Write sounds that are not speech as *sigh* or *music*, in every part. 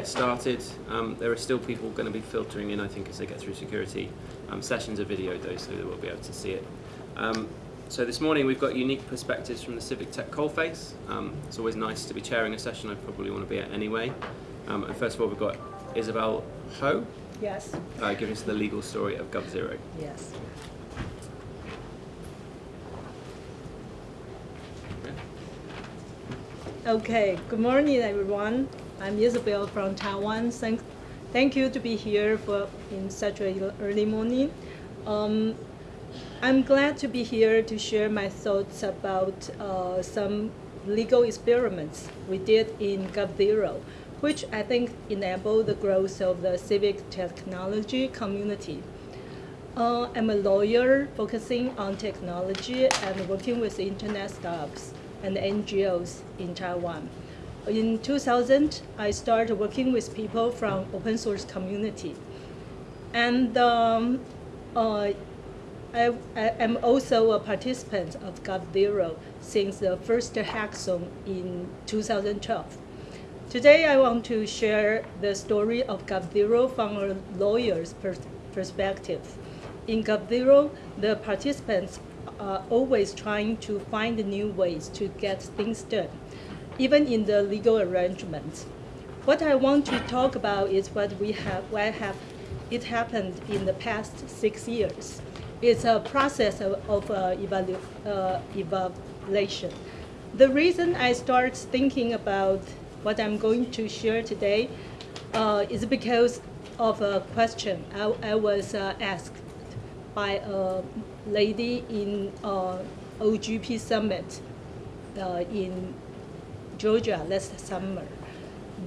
get started. Um, there are still people going to be filtering in, I think, as they get through security. Um, sessions are videoed though, so they will be able to see it. Um, so this morning we've got unique perspectives from the Civic Tech Coalface. Um, it's always nice to be chairing a session I probably want to be at anyway. Um, and first of all, we've got Isabel Hou, Yes, uh, giving us the legal story of GovZero. yes. Okay, good morning, everyone. I'm Isabel from Taiwan. Thank, thank you to be here for in such a early morning. Um, I'm glad to be here to share my thoughts about uh, some legal experiments we did in GovZero, which I think enabled the growth of the civic technology community. Uh, I'm a lawyer focusing on technology and working with internet startups and NGOs in Taiwan. In 2000, I started working with people from open source community. And um, uh, I, am also a participant of GovZero since the first hackathon in 2012. Today, I want to share the story of GovZero from a lawyer's pers perspective. In GovZero, the participants are always trying to find new ways to get things done, even in the legal arrangements. What I want to talk about is what we have, what have it happened in the past six years. It's a process of, of uh, evalu uh, evaluation. The reason I start thinking about what I'm going to share today uh, is because of a question I, I was uh, asked by a lady in uh, OGP Summit uh, in Georgia last summer.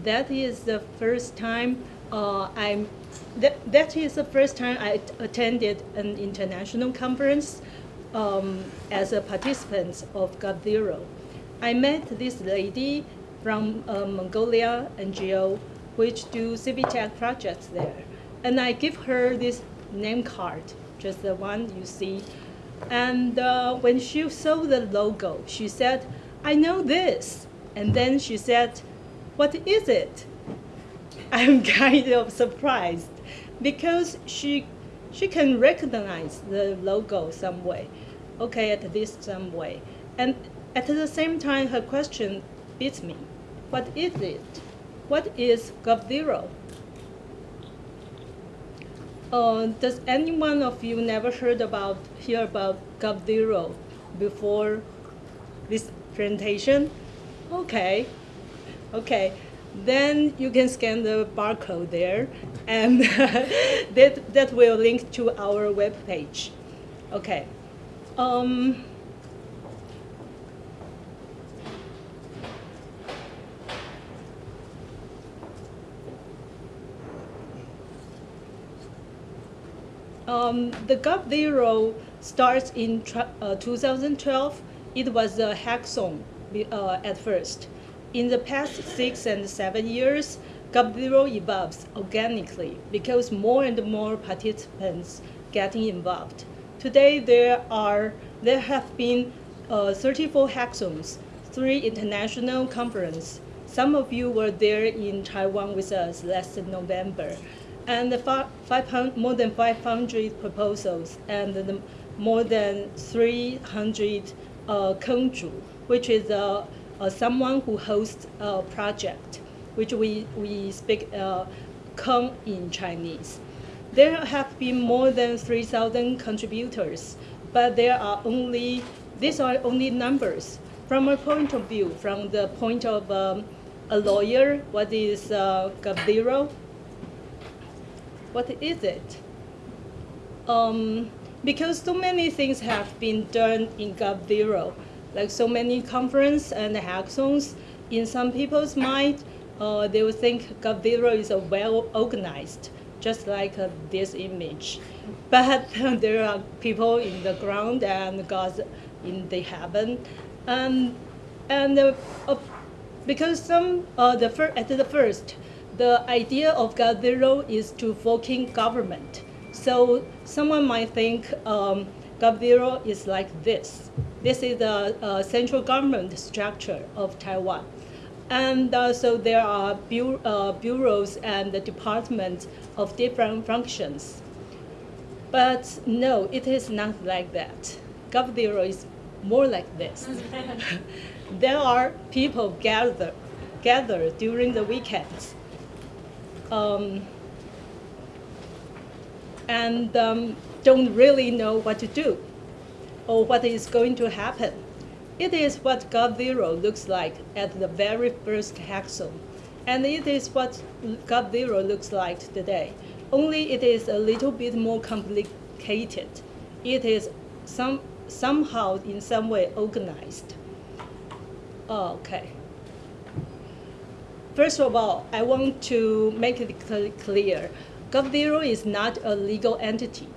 That is the first time uh, I'm. That, that is the first time I attended an international conference um, as a participant of GovZero. I met this lady from uh, Mongolia NGO, which do civic tech projects there, and I give her this name card just the one you see. And uh, when she saw the logo, she said, I know this. And then she said, what is it? I'm *laughs* kind of surprised because she, she can recognize the logo some way. Okay, at least some way. And at the same time, her question beats me. What is it? What is GovZero? Uh, does any one of you never heard about hear about GovZero before this presentation? Okay, okay. Then you can scan the barcode there, and *laughs* that that will link to our web page. Okay. Um, Um, the GovZero starts in uh, 2012. It was a hackathon uh, at first. In the past six and seven years, GovZero evolves organically because more and more participants getting involved. Today, there are there have been uh, 34 hackathons, three international conferences. Some of you were there in Taiwan with us last November and more than 500 proposals and more than 300 uh, which is uh, uh, someone who hosts a project, which we, we speak uh, in Chinese. There have been more than 3,000 contributors, but there are only, these are only numbers. From a point of view, from the point of um, a lawyer, what is uh, what is it? Um, because so many things have been done in GovZero, like so many conference and hackathons, in some people's mind, uh, they will think GovZero is a well organized, just like uh, this image. But *laughs* there are people in the ground and gods in the heaven. Um, and uh, because some, uh, the at the first, the idea of GovZero is to forking government. So someone might think um, is like this. This is the uh, central government structure of Taiwan. And uh, so there are bu- uh, bureaus and departments of different functions. But no, it is not like that. GovZero is more like this. *laughs* there are people gather, gather during the weekends. Um, and um, don't really know what to do or what is going to happen. It is what GovZero looks like at the very first hackathon. And it is what GovZero looks like today. Only it is a little bit more complicated. It is some, somehow in some way organized. Oh, okay. First of all, I want to make it clear. GovZero is not a legal entity.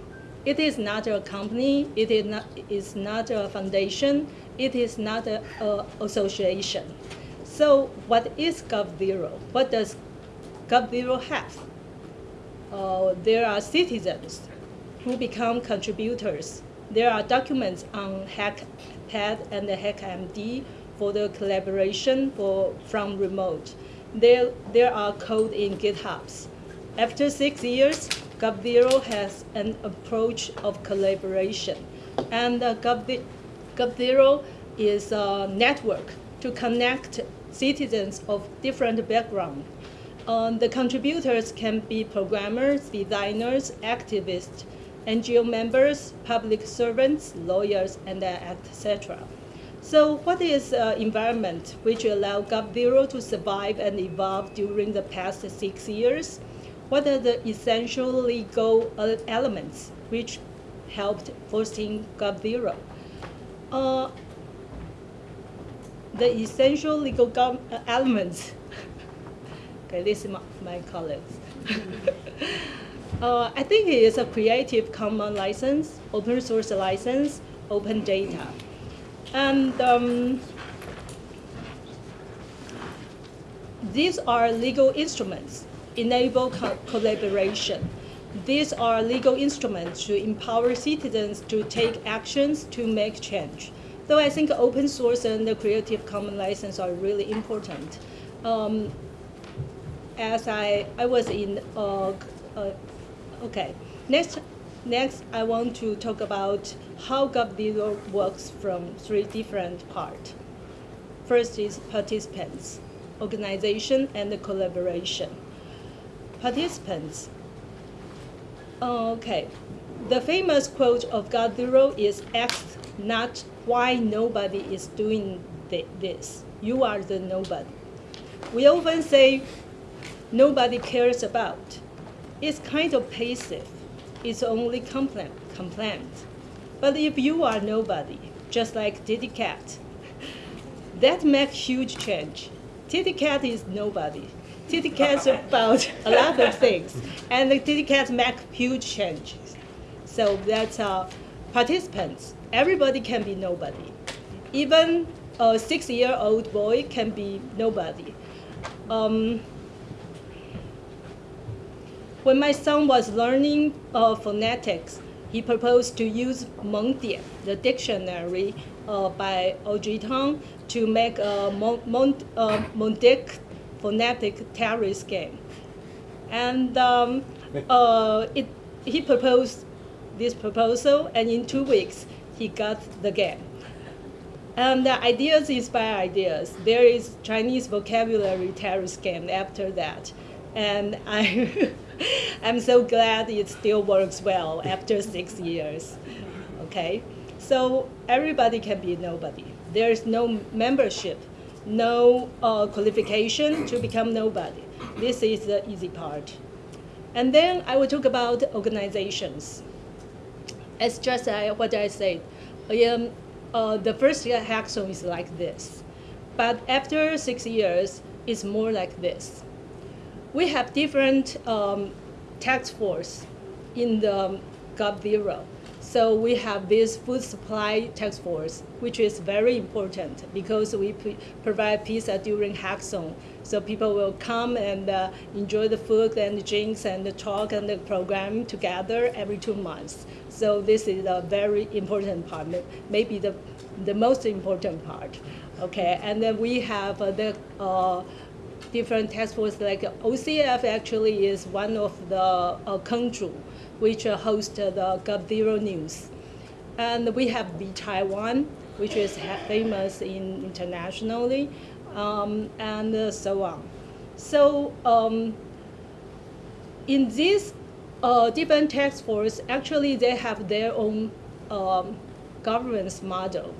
It is not a company. It is not, is not a foundation. It is not an association. So what is GovZero? What does GovZero have? Uh, there are citizens who become contributors. There are documents on HackPad and HackMD for the collaboration for, from remote. There, there are code in GitHubs. After six years, GovZero has an approach of collaboration. And uh, GovZero is a network to connect citizens of different backgrounds. Um, the contributors can be programmers, designers, activists, NGO members, public servants, lawyers, and uh, etc. So what is uh, environment which allowed GovZero to survive and evolve during the past six years? What are the essential legal elements which helped fostering GovZero? Uh, the essential legal uh, elements. *laughs* okay, this is my, my colleagues. *laughs* uh, I think it is a Creative Commons license, open source license, open data. And um, these are legal instruments, enable co collaboration. These are legal instruments to empower citizens to take actions to make change. So I think open source and the Creative Commons license are really important. Um, as I, I was in, uh, uh, okay, next Next, I want to talk about how GovZero works from three different parts. First is participants, organization, and the collaboration. Participants. Oh, okay, the famous quote of GovZero is ask not why nobody is doing this. You are the nobody. We often say nobody cares about. It's kind of passive It's only complaint, complaint. But if you are nobody, just like TTCat, *laughs* that makes huge change. TTCat is nobody. Cat is about a lot of things, and Cat make huge changes. So that's uh, participants. Everybody can be nobody. Even a six-year-old boy can be nobody. Um, when my son was learning uh, phonetics, he proposed to use Mengdian, the dictionary uh, by Audrey Tang, to make a uh, Mondic phonetic Tetris game. And um, uh, it, he proposed this proposal, and in two weeks, he got the game. And the ideas inspire ideas. There is Chinese vocabulary Tetris game after that. And I *laughs* I'm so glad it still works well after six years. Okay, so everybody can be nobody. There's no membership, no uh, qualification to become nobody. This is the easy part. And then I will talk about organizations. It's just uh, what I said. Um, uh, the first hackathon is like this. But after six years, it's more like this we have different um, task force in the GovZero. So we have this food supply task force, which is very important because we provide pizza during hackathon. So people will come and uh, enjoy the food and the drinks and the talk and the program together every two months. So this is a very important part, maybe the the most important part. Okay, and then we have uh, the uh, different task force like OCF actually is one of the uh, which uh, host the GovZero news. And we have vTaiwan, which is famous in internationally, um, and so on. So um, in this uh, different task force, actually they have their own um, governance model.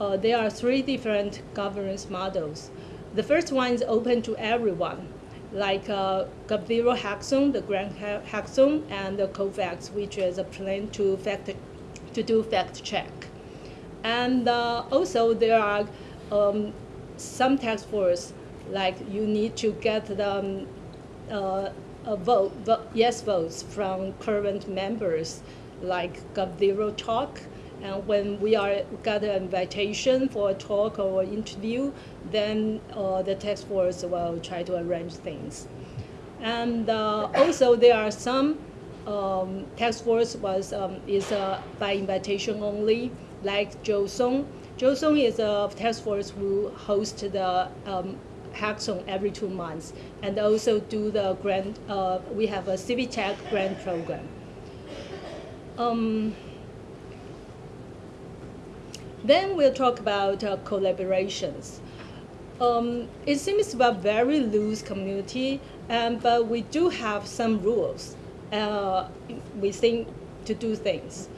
Uh, there are three different governance models. The first one is open to everyone, like uh, Hackathon, the Grand Hackathon, and the Cofacts, which is a plan to fact to do fact check. And uh, also there are um, some task force, like you need to get the um, uh, a vote, yes votes from current members, like GovZero Talk, and when we are got an invitation for a talk or interview, then uh, the task force will try to arrange things. And uh, also there are some um, task force was um, is uh, by invitation only, like Jothon. Joe Song is a task force who hosts the um, hackathon every two months, and also do the grant. Uh, we have a Tech grant program. Um, then we'll talk about uh, collaborations. Um, it seems a very loose community, um, but we do have some rules. Uh, we think to do things.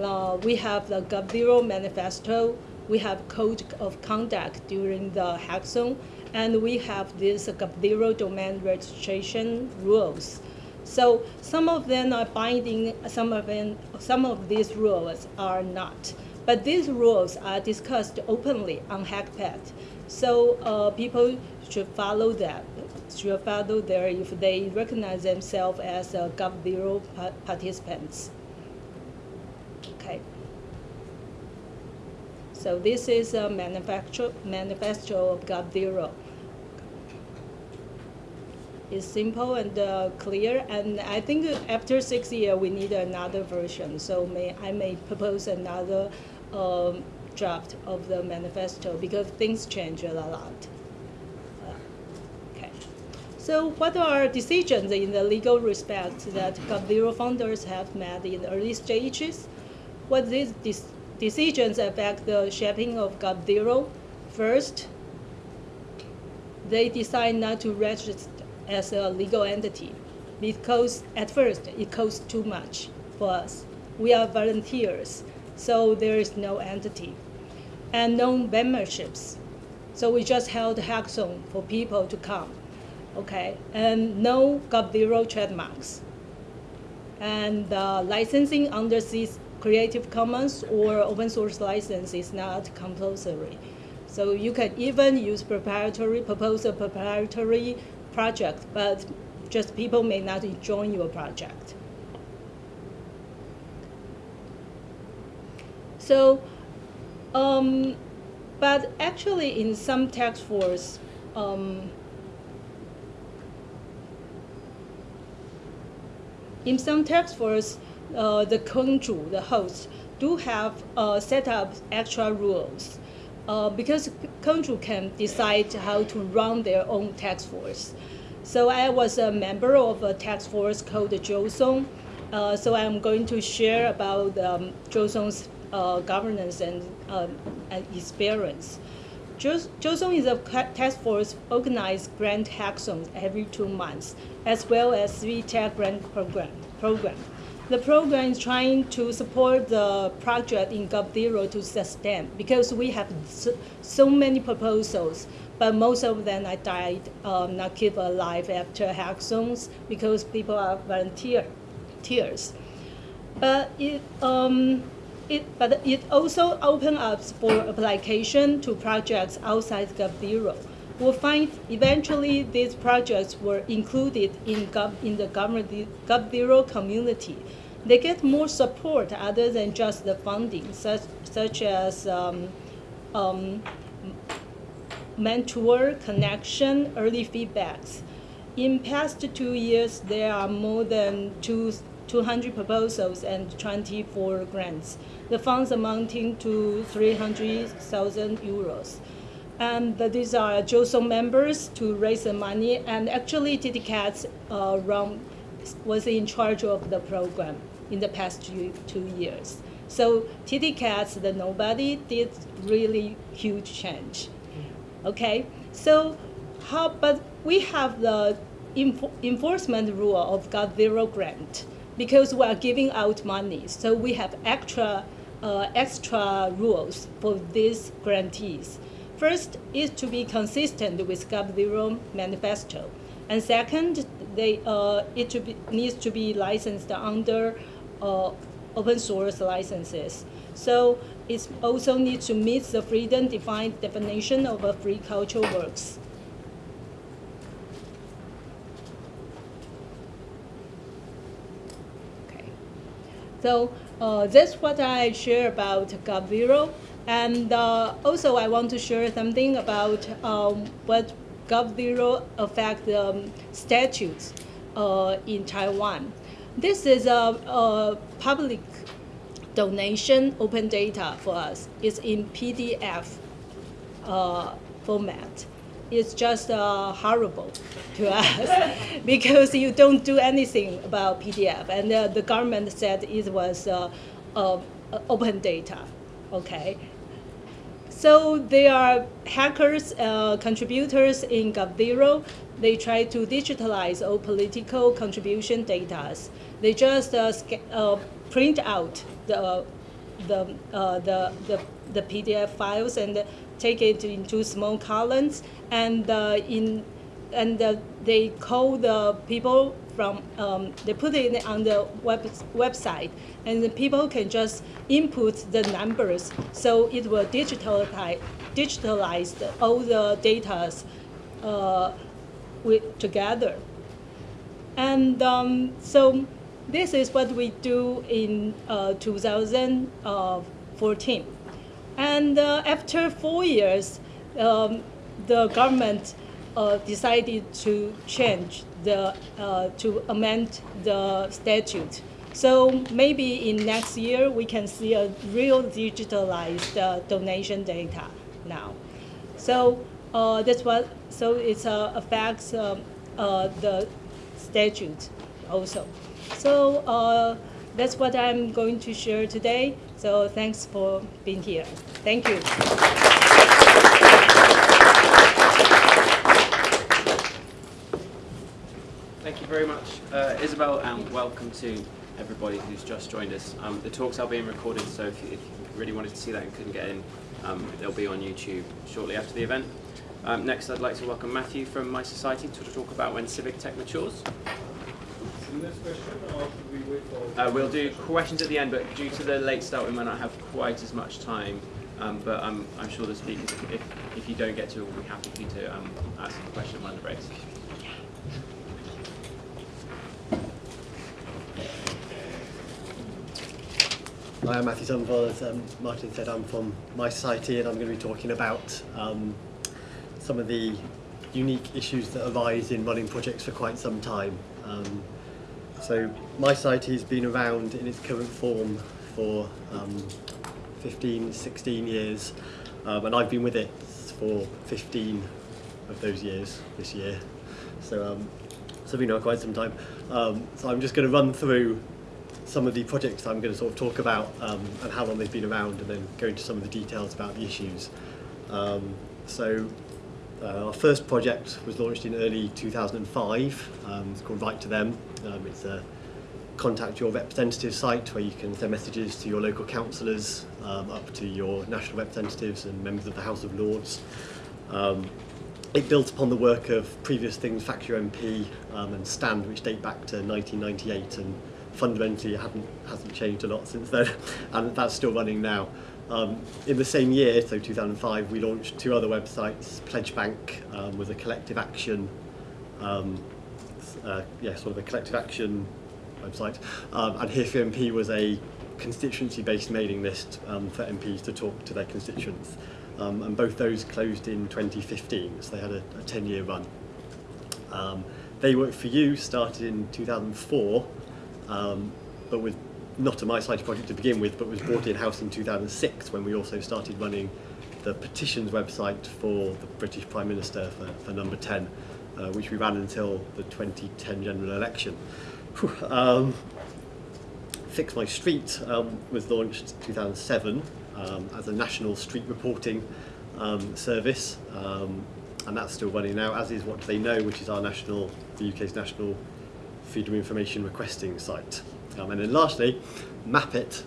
Uh, we have the GovZero manifesto, we have code of conduct during the hackathon, and we have this GovZero domain registration rules. So some of them are binding, some of them, some of these rules are not. But these rules are discussed openly on HackPad. So uh, people should follow that, should follow there if they recognize themselves as uh, GovZero participants. Okay. So this is a manufacture, manifesto of GovZero. It's simple and uh, clear, and I think after six years we need another version. So may I may propose another um, draft of the manifesto because things change a lot. Okay. So what are decisions in the legal respect that GovZero founders have made in the early stages? What these decisions affect the shaping of GovZero? First, they decide not to register as a legal entity because at first it costs too much for us. We are volunteers so there is no entity and no memberships. So we just held hackathon for people to come, okay, and no GovZero trademarks. And uh, licensing under this Creative Commons or open source license is not compulsory. So you can even use proprietary, propose a proprietary project, but just people may not join your project. So, um, but actually in some task force, um, in some task force, uh, the country, the host, do have uh, set up extra rules uh, because country can decide how to run their own task force. So I was a member of a task force called Jothon. Uh, so I'm going to share about um, Jothon's uh, governance and, um, and experience. Jothon is a task force organized grant hackathons every two months, as well as three tech grant program. program. The program is trying to support the project in GovZero to sustain because we have so, so many proposals, but most of them I died um, not keep alive after hackathons because people are volunteer, volunteers. But it, um, it, but it also opens up for application to projects outside GovZero. We'll find eventually these projects were included in, Gov, in the GovZero community. They get more support other than just the funding, such, such as um, um, mentor, connection, early feedbacks. In past two years, there are more than two 200 proposals and 24 grants. The funds amounting to 300,000 euros. And these are JOSO members to raise the money. And actually, TTCats uh, was in charge of the program in the past two, two years. So TTCats, the nobody, did really huge change. Okay, so how, but we have the enfor enforcement rule of GOV Zero grant because we are giving out money. So we have extra, uh, extra rules for these grantees. First is to be consistent with GOV Zero manifesto. And second, they, uh, it to be, needs to be licensed under uh, open source licenses. So it also needs to meet the freedom defined definition of a free cultural works. So uh, that's what I share about GOV Zero. And uh, also I want to share something about um, what GOV Zero affect um, statutes uh, in Taiwan. This is a, a, public donation open data for us. It's in PDF uh, format. It's just uh, horrible to *laughs* us because you don't do anything about PDF. And uh, the government said it was uh, uh, open data, okay? So there are hackers, uh, contributors in GovZero. They try to digitalize all political contribution data. They just uh, print out the, the, the, the, the, PDF files and take it into small columns. And, uh, in, and uh, they call the people from, um, they put it on the web, website, and the people can just input the numbers, so it will digitalize, digitalize all the data uh, with, together. And um, so this is what we do in uh, 2014. And uh, after four years, um, the government uh, decided to change the, uh, to amend the statute. So maybe in next year, we can see a real digitalized uh, donation data now. So uh, that's what, so it affects um, uh, the statute also. So that's what I'm going to share today. So thanks for being here. Thank you. Thank you very much, uh, Isabel, and welcome to everybody who's just joined us. Um, the talks are being recorded, so if you, if you, really wanted to see that and couldn't get in, um, they'll be on YouTube shortly after the event. Um, next, I'd like to welcome Matthew from mySociety to talk about when civic tech matures. Uh, we'll do questions at the end, but due to the late start, we might not have quite as much time. Um, but I'm, I'm sure the speakers, if, if you don't get to, we'll be happy for you to um, ask a question at one of the breaks. Hi, I'm Matthew Somerville. As um, Martin said, I'm from mySociety and I'm going to be talking about um, some of the unique issues that arise in running projects for quite some time. Um, so mySociety has been around in its current form for um, 15, 16 years um, and I've been with it for 15 of those years this year. So, um, so been around quite some time. Um, so I'm just going to run through some of the projects I'm going to sort of talk about um, and how long they've been around and then go into some of the details about the issues. Um, so uh, our first project was launched in early 2005. Um, it's called Write to Them. Um, it's a contact your representative site where you can send messages to your local councillors, um, up to your national representatives and members of the House of Lords. Um, it builds upon the work of previous things, FaxYourMP um, and Stand, which date back to 1998 and fundamentally hasn't, hasn't changed a lot since then, *laughs* and that's still running now. Um, in the same year, so 2005, we launched two other websites. Pledge Bank um, was a collective action, um, uh, yeah, sort of a collective action website, um, and Here for MP was a constituency-based mailing list um, for MPs to talk to their constituents. Um, and both those closed in 2015, so they had a 10-year run. Um, they Work For You started in 2004, um, but was not a mySociety project to begin with, but was brought in-house in 2006 when we also started running the petitions website for the British Prime Minister for, for number 10, uh, which we ran until the 2010 general election. Um, Fix My Street um, was launched 2007 um, as a national street reporting um, service, um, and that's still running now, as is What Do They Know, which is our national, the UK's national freedom of information requesting site. Um, and then lastly, Mapit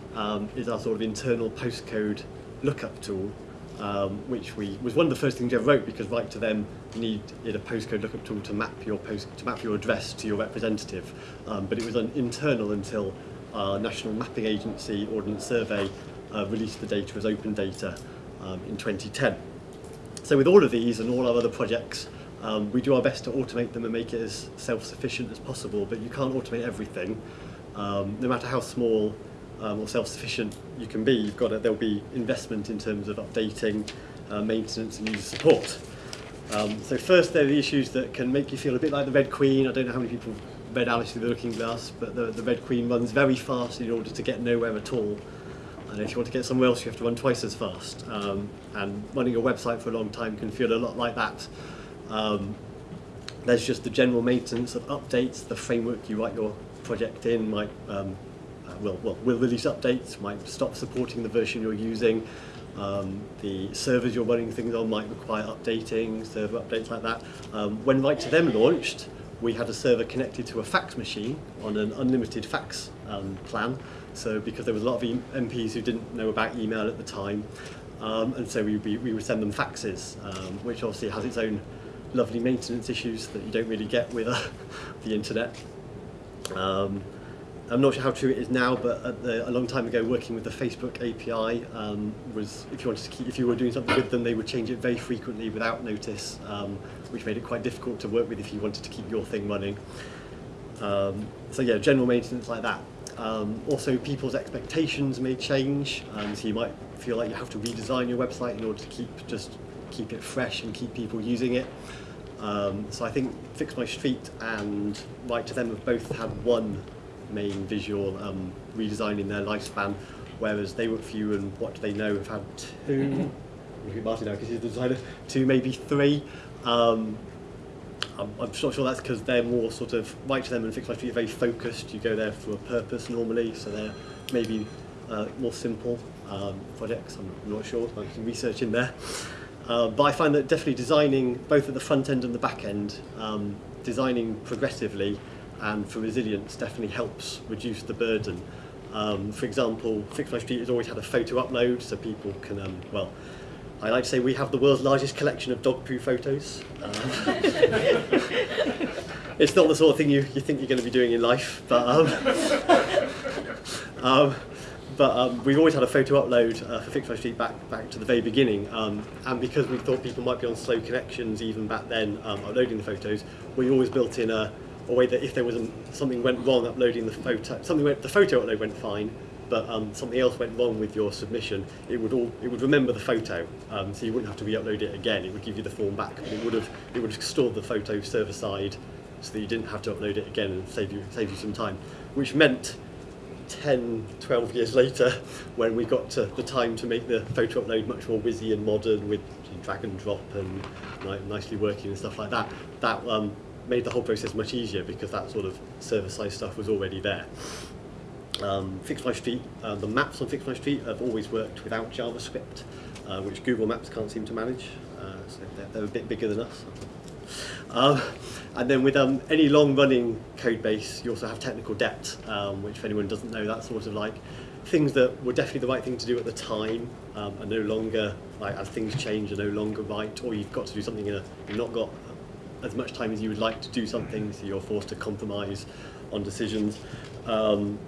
is our sort of internal postcode lookup tool, um, which we was one of the first things ever wrote because Write to Them you needed a postcode lookup tool to map your post to map your address to your representative. Um, but it was an internal until our national mapping agency Ordnance Survey uh, released the data as open data um, in 2010. So with all of these and all our other projects, um, we do our best to automate them and make it as self-sufficient as possible, but you can't automate everything. Um, no matter how small um, or self-sufficient you can be, you've got to, there'll be investment in terms of updating, uh, maintenance and user support. Um, so first, there are the issues that can make you feel a bit like the Red Queen. I don't know how many people read Alice Through the Looking Glass, but the, the Red Queen runs very fast in order to get nowhere at all. And if you want to get somewhere else, you have to run twice as fast. Um, and running a website for a long time can feel a lot like that. Um, there's just the general maintenance of updates, the framework you write your project in might um, uh, will, well, will release updates, might stop supporting the version you're using. Um, the servers you're running things on might require updating, server updates like that. Um, when Write to Them launched, we had a server connected to a fax machine on an unlimited fax um, plan. So because there was a lot of e MPs who didn't know about email at the time, um, and so we, we, we would send them faxes, um, which obviously has its own lovely maintenance issues that you don't really get with uh, *laughs* the internet. Um, I'm not sure how true it is now, but the, a long time ago, working with the Facebook API um, was if you wanted to keep, if you were doing something with them, they would change it very frequently without notice, um, which made it quite difficult to work with if you wanted to keep your thing running. Um, so yeah, general maintenance like that. Um, also, people's expectations may change, um, so you might feel like you have to redesign your website in order to keep just keep it fresh and keep people using it. Um, so I think Fix My Street and Write to Them have both had one main visual um, redesign in their lifespan, whereas They Work For You and What Do They Know have had two, Martin now because he's the designer, two, maybe three. Um, I'm, I'm not sure that's because they're more sort of, Write to Them and Fix My Street are very focused, you go there for a purpose normally, so they're maybe uh, more simple um, projects, I'm not sure, I can research in there. Uh, but I find that definitely designing both at the front end and the back end, um, designing progressively and for resilience definitely helps reduce the burden. Um, for example, Fix My Street has always had a photo upload so people can, um, well, I like to say we have the world's largest collection of dog poo photos. Um, *laughs* it's not the sort of thing you, you think you're going to be doing in life, but um, *laughs* um, but um, we've always had a photo upload uh, for Fix My Street back back to the very beginning, um, and because we thought people might be on slow connections even back then um, uploading the photos, we always built in a, a way that if there was something went wrong uploading the photo, something went, the photo upload went fine, but um, something else went wrong with your submission, it would all it would remember the photo, um, so you wouldn't have to re-upload it again. It would give you the form back, but it would have it would have stored the photo server side, so that you didn't have to upload it again and save you save you some time, which meant 10, 12 years later, *laughs* when we got to the time to make the photo upload much more whizzy and modern with drag and drop and like, nicely working and stuff like that, that um, made the whole process much easier because that sort of server-side stuff was already there. Um, Fix My Street, uh, the maps on Fix My Street have always worked without JavaScript, uh, which Google Maps can't seem to manage, uh, so they're, they're a bit bigger than us. Um, and then with um, any long-running code base, you also have technical debt, um, which if anyone doesn't know, that's sort of like things that were definitely the right thing to do at the time um, are no longer, like as things change, are no longer right, or you've got to do something in a, you've not got as much time as you would like to do something, so you're forced to compromise on decisions. Um,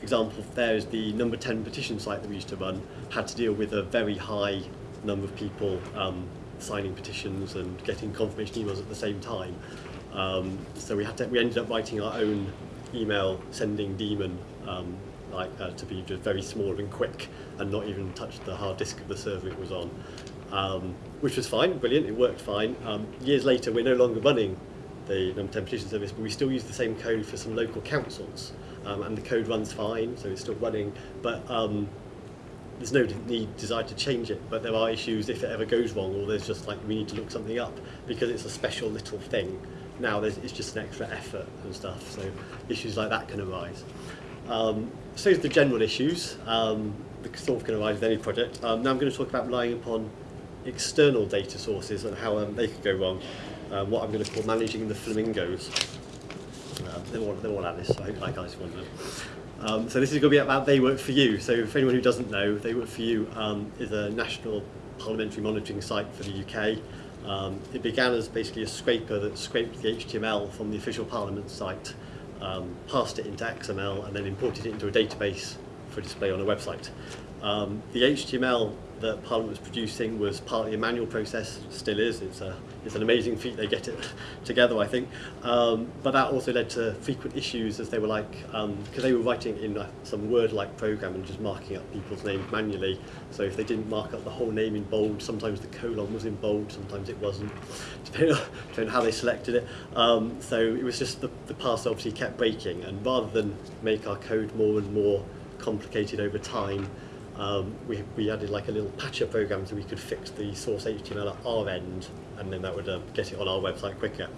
example there is the number 10 petition site that we used to run had to deal with a very high number of people um, signing petitions and getting confirmation emails at the same time. Um, so we had to, we ended up writing our own email sending daemon um, like uh, to be just very small and quick and not even touch the hard disk of the server it was on, um, which was fine, brilliant, it worked fine. Um, years later, we're no longer running the number 10 petition service, but we still use the same code for some local councils. um, and the code runs fine, so it's still running, but um, there's no need desire to change it, but there are issues if it ever goes wrong, or there's just like we need to look something up because it's a special little thing. Now there's, it's just an extra effort and stuff, so issues like that can arise. Um, so the general issues um, that sort of can arise with any project. Um, now I'm going to talk about relying upon external data sources and how um, they could go wrong. Um, what I'm going to call managing the flamingos. Um, they're all, they're all Alice, so I hope that guy's one. Um, so this is going to be about They Work For You. So for anyone who doesn't know, They Work For You um, is a national parliamentary monitoring site for the UK. Um, it began as basically a scraper that scraped the HTML from the official parliament site, um, passed it into XML and then imported it into a database for display on a website. Um, the HTML that Parliament was producing was partly a manual process, still is. It's, a, it's an amazing feat they get it *laughs* together, I think. Um, but that also led to frequent issues as they were like, because um, they were writing in uh, some Word-like program and just marking up people's names manually. So if they didn't mark up the whole name in bold, sometimes the colon was in bold, sometimes it wasn't, *laughs* depending on, depending on how they selected it. Um, so it was just the, the parser obviously kept breaking, and rather than make our code more and more complicated over time, um, we, we added like a little patcher program so we could fix the source HTML at our end and then that would uh, get it on our website quicker.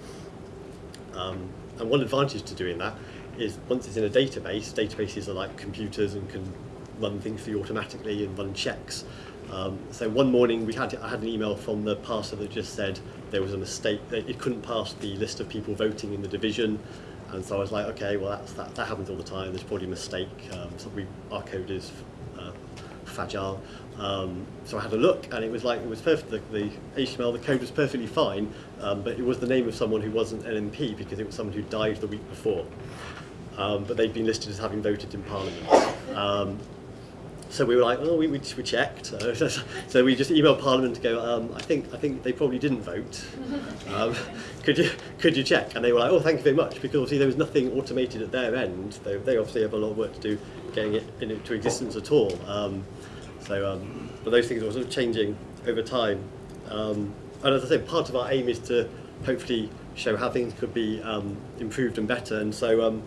Um, and one advantage to doing that is once it's in a database, databases are like computers and can run things for you automatically and run checks. Um, so one morning we had I had an email from the parser that just said there was a mistake it couldn't pass the list of people voting in the division and so I was like okay well that's, that, that happens all the time there's probably a mistake um, so we our code is fragile. Um, so I had a look, and it was like it was perfect. The, the HTML, the code was perfectly fine, um, but it was the name of someone who wasn't an MP because it was someone who died the week before. Um, but they'd been listed as having voted in Parliament. Um, so we were like, well, we, we, we checked. *laughs* so we just emailed Parliament to go, um, I think I think they probably didn't vote. Um, *laughs* could you could you check? And they were like, oh, thank you very much, because obviously there was nothing automated at their end. They, they obviously have a lot of work to do getting it into existence at all. Um, so, um, but those things are sort of changing over time. Um, and as I said, part of our aim is to hopefully show how things could be um, improved and better. And so um,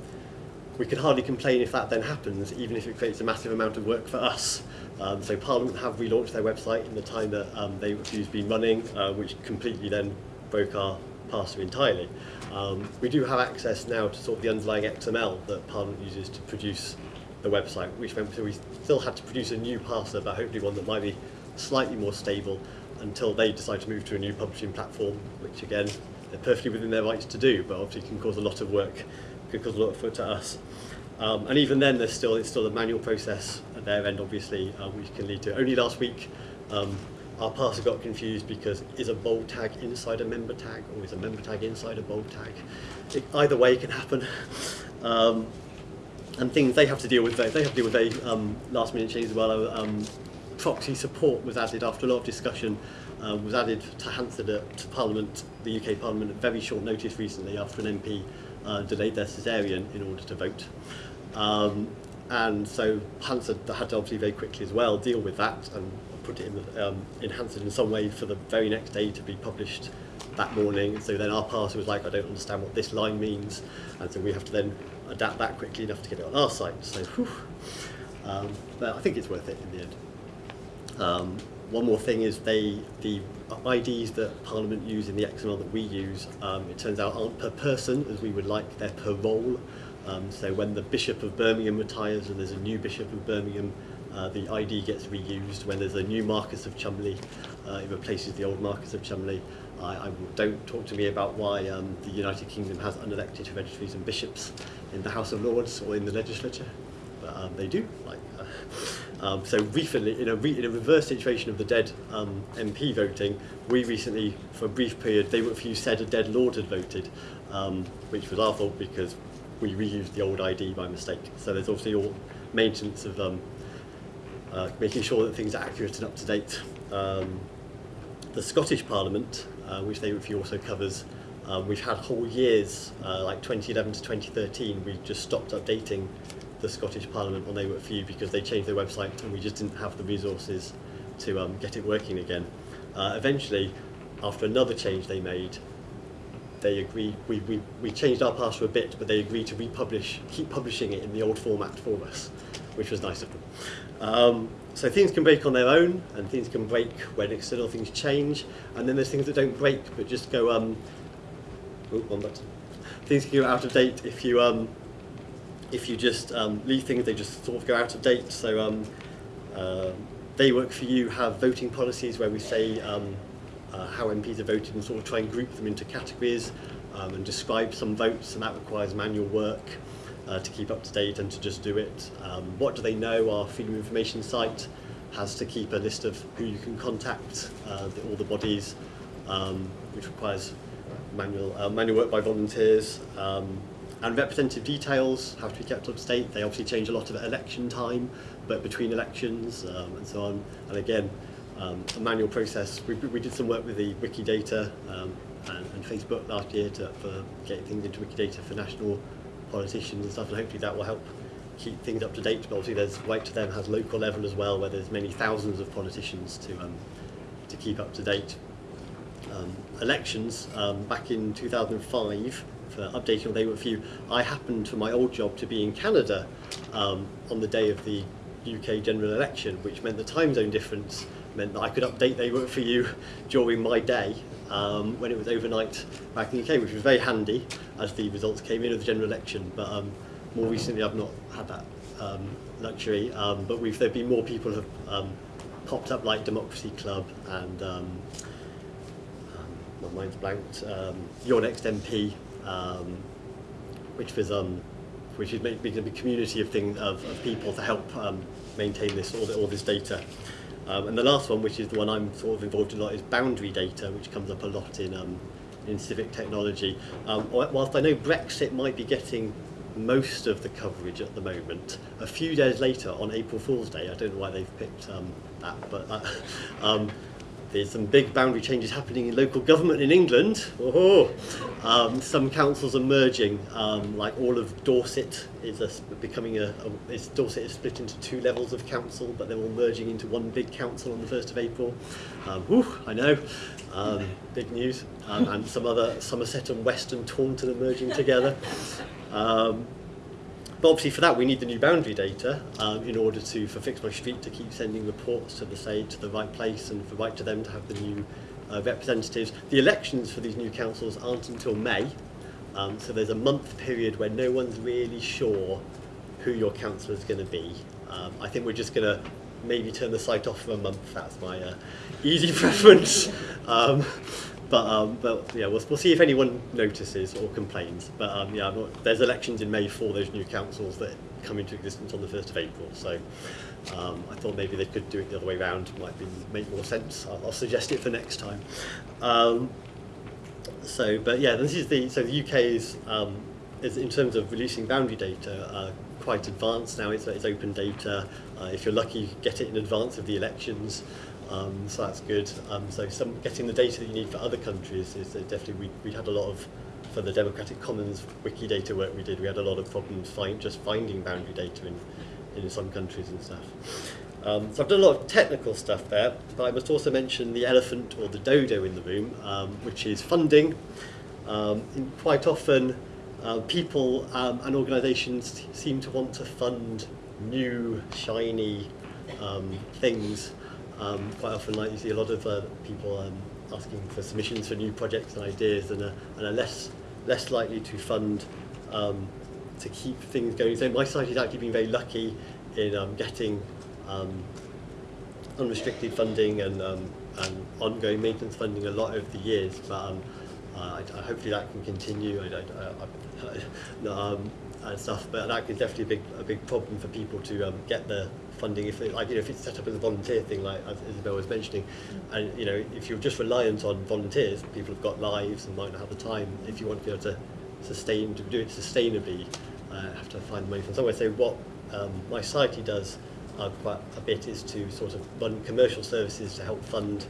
we can hardly complain if that then happens, even if it creates a massive amount of work for us. Um, so Parliament have relaunched their website in the time that um, they refused been running, uh, which completely then broke our parser entirely. Um, we do have access now to sort of the underlying XML that Parliament uses to produce the website, which meant we still had to produce a new parser, but hopefully one that might be slightly more stable until they decide to move to a new publishing platform, which again, they're perfectly within their rights to do, but obviously can cause a lot of work, can cause a lot of foot to us. Um, and even then, there's still it's still a manual process at their end, obviously, uh, which can lead to. Only last week, um, our parser got confused because is a bold tag inside a member tag, or is a member tag inside a bold tag? It, either way it can happen. Um, and things they have to deal with. They have to deal with very um, last minute changes as well. Um, proxy support was added after a lot of discussion. Uh, was added to Hansard to Parliament, the UK Parliament, at very short notice recently after an MP uh, delayed their cesarean in order to vote. Um, and so Hansard had to obviously very quickly as well deal with that and put it in, um, in Hansard in some way for the very next day to be published that morning. So then our parser was like, I don't understand what this line means. And so we have to then adapt that quickly enough to get it on our site. So, um, but I think it's worth it in the end. Um, one more thing is they the IDs that Parliament use in the XML that we use, um, it turns out aren't per person as we would like, they're per role. Um, so when the Bishop of Birmingham retires and there's a new Bishop of Birmingham, uh, the ID gets reused. When there's a new Marquess of Cholmondeley, uh, it replaces the old Marquess of Cholmondeley. I, I don't talk to me about why um, the United Kingdom has unelected hereditaries and bishops in the House of Lords or in the legislature, but um, they do. Like, uh, um, so recently, in a, re in a reverse situation of the dead um, MP voting, we recently, for a brief period, they were few said a dead lord had voted, um, which was our fault because we reused the old ID by mistake. So there's obviously all maintenance of um, uh, making sure that things are accurate and up to date. Um, the Scottish Parliament, uh, which they review also covers. Um, we've had whole years, uh, like 2011 to 2013, we just stopped updating the Scottish Parliament on They Work For You because they changed their website and we just didn't have the resources to um, get it working again. Uh, eventually, after another change they made, they agreed, we, we, we changed our password a bit, but they agreed to republish, keep publishing it in the old format for us, which was nice of them. Um, so things can break on their own, and things can break when external things change, and then there's things that don't break, but just go, um, oh, one button. Things can go out of date if you, um, if you just um, leave things, they just sort of go out of date. So um, uh, They Work For You have voting policies where we say um, uh, how MPs are voted and sort of try and group them into categories um, and describe some votes, and that requires manual work uh, to keep up to date and to just do it. Um, what do they know? Our Freedom of Information site has to keep a list of who you can contact, uh, the, all the bodies, um, which requires manual, uh, manual work by volunteers. Um, and representative details have to be kept up to date. They obviously change a lot of at election time, but between elections um, and so on. And again, um, a manual process. We, we did some work with the Wikidata um, and, and Facebook last year to, for getting things into Wikidata for national politicians and stuff, and hopefully that will help keep things up to date. But obviously, there's Write to Them has local level as well, where there's many thousands of politicians to um, to keep up to date. Um, elections um, back in 2005 for updating on They Work For You. I happened for my old job to be in Canada um, on the day of the UK general election, which meant the time zone difference meant that I could update They Work For You during my day um, when it was overnight back in the UK, which was very handy as the results came in of the general election. But um, more recently, I've not had that um, luxury. Um, but we've there been more people have um, popped up like Democracy Club and my mind's blanked. Your Next MP, which was which is making a community of thing of, of people to help maintain this all, the, all this data. Um, and the last one, which is the one I'm sort of involved in a lot, is boundary data, which comes up a lot in, um, in civic technology. Um, whilst I know Brexit might be getting most of the coverage at the moment, a few days later on April Fool's Day, I don't know why they've picked um, that, but uh, *laughs* um, there's some big boundary changes happening in local government in England. Oh, um, some councils are merging, um, like all of Dorset is a, becoming a, a is, Dorset is split into two levels of council, but they're all merging into one big council on the 1st of April. Um, whew, I know, um, big news. Um, and some other, Somerset and Western Taunton are merging together. Um, But obviously for that we need the new boundary data um, in order to, for Fix My Street to keep sending reports to the say to the right place and for Write to Them to have the new uh, representatives. The elections for these new councils aren't until May, um, so there's a month period where no one's really sure who your councillor is going to be. Um, I think we're just going to maybe turn the site off for a month. That's my uh, easy *laughs* preference. But um, but yeah, we'll, we'll see if anyone notices or complains. But um, yeah, not, there's elections in May for those new councils that come into existence on the 1st of April. So um, I thought maybe they could do it the other way around. Might be make more sense. I'll, I'll suggest it for next time. Um, so, but yeah, this is the so the UK is um, is in terms of releasing boundary data uh, quite advanced now. It's, it's open data. Uh, if you're lucky, you get it in advance of the elections. Um, so that's good. Um, so some getting the data that you need for other countries is definitely we we had a lot of for the Democratic Commons Wikidata work we did. We had a lot of problems find just finding boundary data in in some countries and stuff. Um, so I've done a lot of technical stuff there, but I must also mention the elephant or the dodo in the room, um, which is funding. Um, quite often, uh, people um, and organisations seem to want to fund new, shiny um, things um, quite often, like you see a lot of uh, people um, asking for submissions for new projects and ideas, and are, and are less less likely to fund um, to keep things going. So my site has actually been very lucky in um, getting um, unrestricted funding and um, and ongoing maintenance funding a lot over the years. But um, uh, I, I, hopefully that can continue. I, I, I, *laughs* um, and stuff, but that is definitely a big a big problem for people to um, get the funding if like you know if it's set up as a volunteer thing like as Isabel was mentioning and you know if you're just reliant on volunteers people have got lives and might not have the time if you want to be able to sustain to do it sustainably uh, have to find money from somewhere. So what um, mySociety does uh, quite a bit is to sort of run commercial services to help fund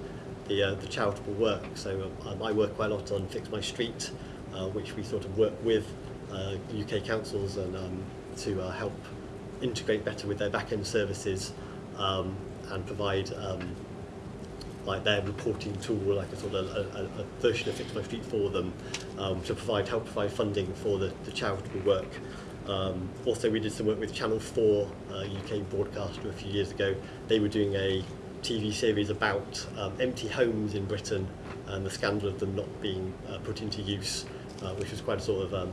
the, uh, the charitable work. So um, I work quite a lot on Fix My Street uh, which we sort of work with UK councils and um, to uh, help integrate better with their back-end services um, and provide um, like their reporting tool, like a sort of a, a, a version of Fix My Street for them um, to provide help provide funding for the, the charitable work. Um, also, we did some work with Channel 4, uh, UK broadcaster, a few years ago. They were doing a TV series about um, empty homes in Britain and the scandal of them not being uh, put into use, uh, which was quite a sort of um,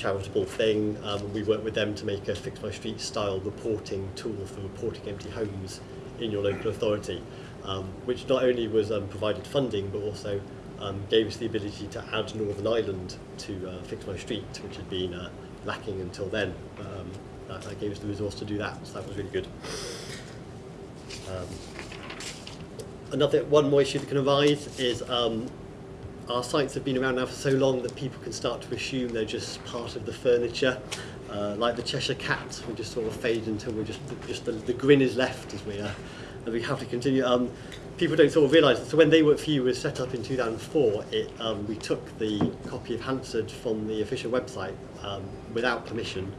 charitable thing. Um, we worked with them to make a Fix My Street style reporting tool for reporting empty homes in your local authority, um, which not only was um, provided funding but also um, gave us the ability to add Northern Ireland to uh, Fix My Street, which had been uh, lacking until then. Um, that, that gave us the resource to do that, so that was really good. Um, another one more issue that can arise is our sites have been around now for so long that people can start to assume they're just part of the furniture. Uh, like the Cheshire Cat, we just sort of fade until we're just just the, the grin is left as we uh, as we have to continue. Um, people don't sort of realise. That. So when They Work For You was set up in 2004, it um, we took the copy of Hansard from the official website um, without permission.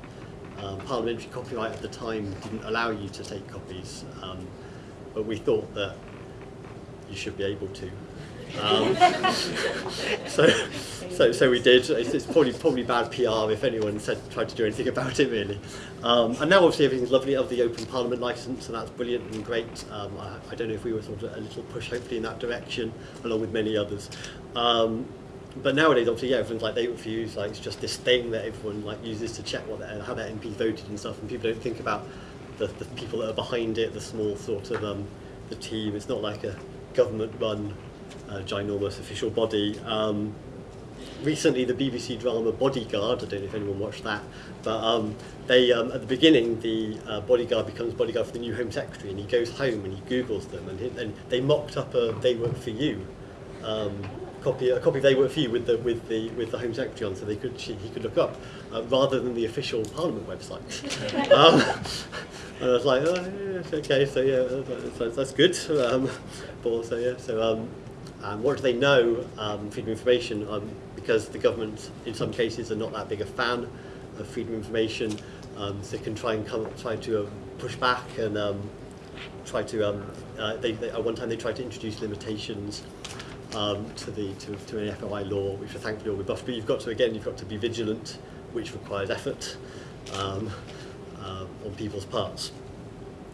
Um, parliamentary copyright at the time didn't allow you to take copies, um, but we thought that you should be able to. Um, *laughs* so, so, so we did. It's, it's probably probably bad PR if anyone said tried to do anything about it really. Um, and now obviously everything's lovely of the Open Parliament licence, and that's brilliant and great. Um, I, I don't know if we were sort of a little push hopefully in that direction, along with many others. Um, but nowadays, obviously, yeah, everyone's like they refuse. Like it's just this thing that everyone like uses to check what their, how their MP voted and stuff, and people don't think about the, the people that are behind it, the small sort of um, the team. It's not like a government-run uh, ginormous official body. Um, recently, the BBC drama Bodyguard, I don't know if anyone watched that, but um, they um, at the beginning, the uh, bodyguard becomes bodyguard for the new Home Secretary, and he goes home and he Googles them, and, he, and they mocked up a "They Work for You." Um, copy a copy of They Work for You with the with the with the Home Secretary on, so they could she, he could look up uh, rather than the official Parliament website. *laughs* um, and I was like, oh, yeah, okay, so yeah, that's, that's good. Um, but also, yeah, so um, um, what do they know? Um, freedom of information, um, because the government in some cases are not that big a fan of freedom of information, um, so they can try and come try to uh, push back and um, try to. Um, uh, they, they, at one time they tried to introduce limitations um, to the to, to an FOI law, which are thankfully all rebuffed. But you've got to again, you've got to be vigilant, which requires effort um, uh, on people's parts.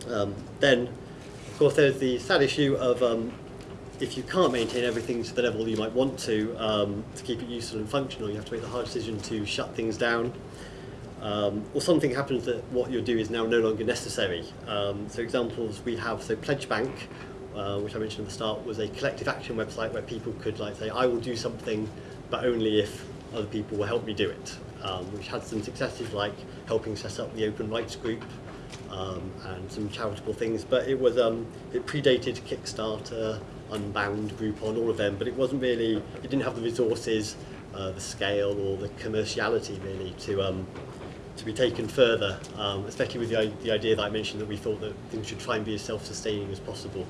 Um, then, of course, there's the sad issue of um, if you can't maintain everything to the level you might want to, um, to keep it useful and functional, you have to make the hard decision to shut things down. Um, or something happens that what you do is now no longer necessary. Um, so examples we have, so Pledge Bank, uh, which I mentioned at the start, was a collective action website where people could like say, I will do something, but only if other people will help me do it. Um, which had some successes like helping set up the Open Rights Group um, and some charitable things, but it was um, it predated Kickstarter, Unbound, Groupon, all of them, but it wasn't really, it didn't have the resources, uh, the scale or the commerciality really to um, to be taken further, um, especially with the, the idea that I mentioned that we thought that things should try and be as self-sustaining as possible.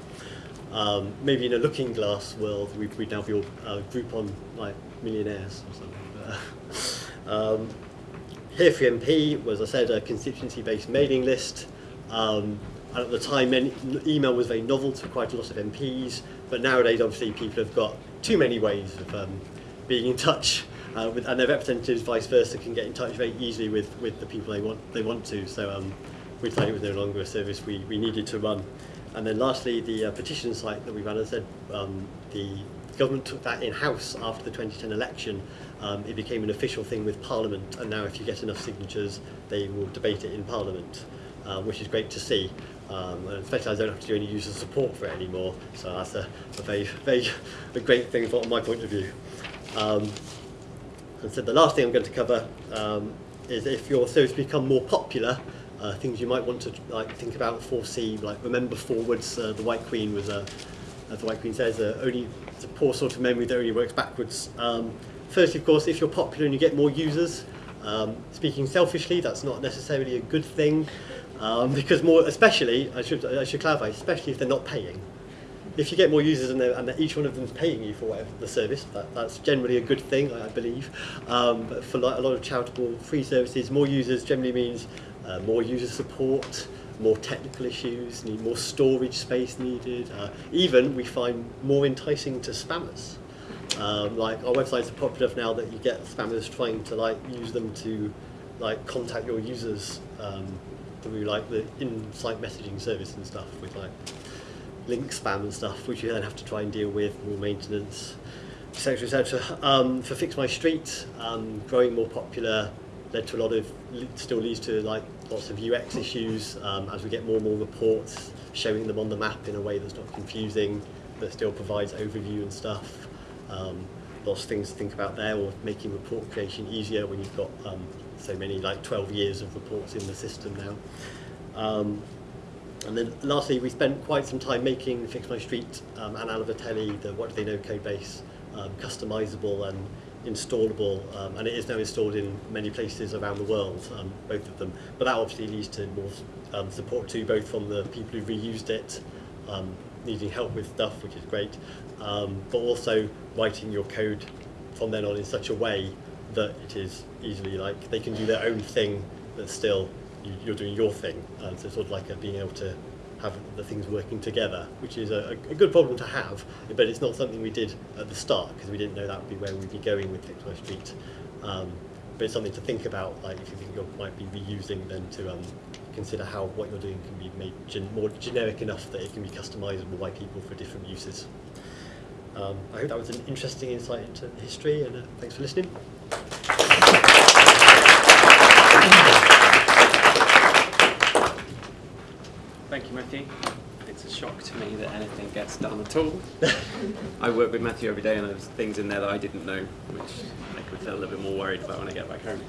Um, maybe in a looking glass world, we, we'd now be all uh, Groupon like millionaires or something. *laughs* um, Here for MP was, I said, a constituency-based mailing list. Um, and at the time, email was very novel to quite a lot of MPs, but nowadays, obviously, people have got too many ways of um, being in touch, uh, with, and their representatives, vice versa, can get in touch very easily with, with the people they want they want to. So um, we decided it was no longer a service we, we needed to run. And then lastly, the uh, petition site that we ran, as I said, um, the government took that in-house after the 2010 election. Um, it became an official thing with Parliament, and now if you get enough signatures, they will debate it in Parliament, um, which is great to see. Um, and especially I don't have to do any user support for it anymore, so that's a, a very, very *laughs* a great thing from my point of view. Um, and so the last thing I'm going to cover um, is if your service become more popular, uh, things you might want to like think about, foresee, like remember forwards. Uh, the White Queen was a, as the White Queen says, uh, only it's a poor sort of memory that only works backwards. Um, firstly, of course, if you're popular and you get more users, um, speaking selfishly, that's not necessarily a good thing. Um, because more, especially, I should, I should clarify, especially if they're not paying. If you get more users and, and each one of them is paying you for the service, that, that's generally a good thing, I, I believe. Um, but for like a lot of charitable free services, more users generally means uh, more user support, more technical issues, need more storage space needed. Uh, even we find more enticing to spammers. Um, like our websites are popular enough now that you get spammers trying to like use them to like contact your users um, through like the in-site messaging service and stuff with like link spam and stuff, which you then have to try and deal with, more maintenance, etc. etc. Um, for Fix My Street, um, growing more popular led to a lot of still leads to like lots of UX issues um, as we get more and more reports showing them on the map in a way that's not confusing, that still provides overview and stuff. Um, lots of things to think about there, or making report creation easier when you've got um, so many, like 12 years of reports in the system now. Um, and then lastly, we spent quite some time making Fix My Street um, and Anna the What Do They Know code base, um, customizable and installable, um, and it is now installed in many places around the world, um, both of them. But that obviously leads to more um, support too, both from the people who reused it, um, needing help with stuff, which is great, um, but also writing your code from then on in such a way that it is easily like they can do their own thing, but still you, you're doing your thing. Um, so sort of like being able to have the things working together, which is a, a good problem to have, but it's not something we did at the start because we didn't know that would be where we'd be going with My Street. Um, but it's something to think about, like if you think you might be reusing, then to um, consider how what you're doing can be made gen more generic enough that it can be customizable by people for different uses. Um, I hope that was an interesting insight into history, and uh, thanks for listening. Thank you, Matthew. It's a shock to me that anything gets done at all. I work with Matthew every day and there's things in there that I didn't know, which make me feel a little bit more worried about when I get back home.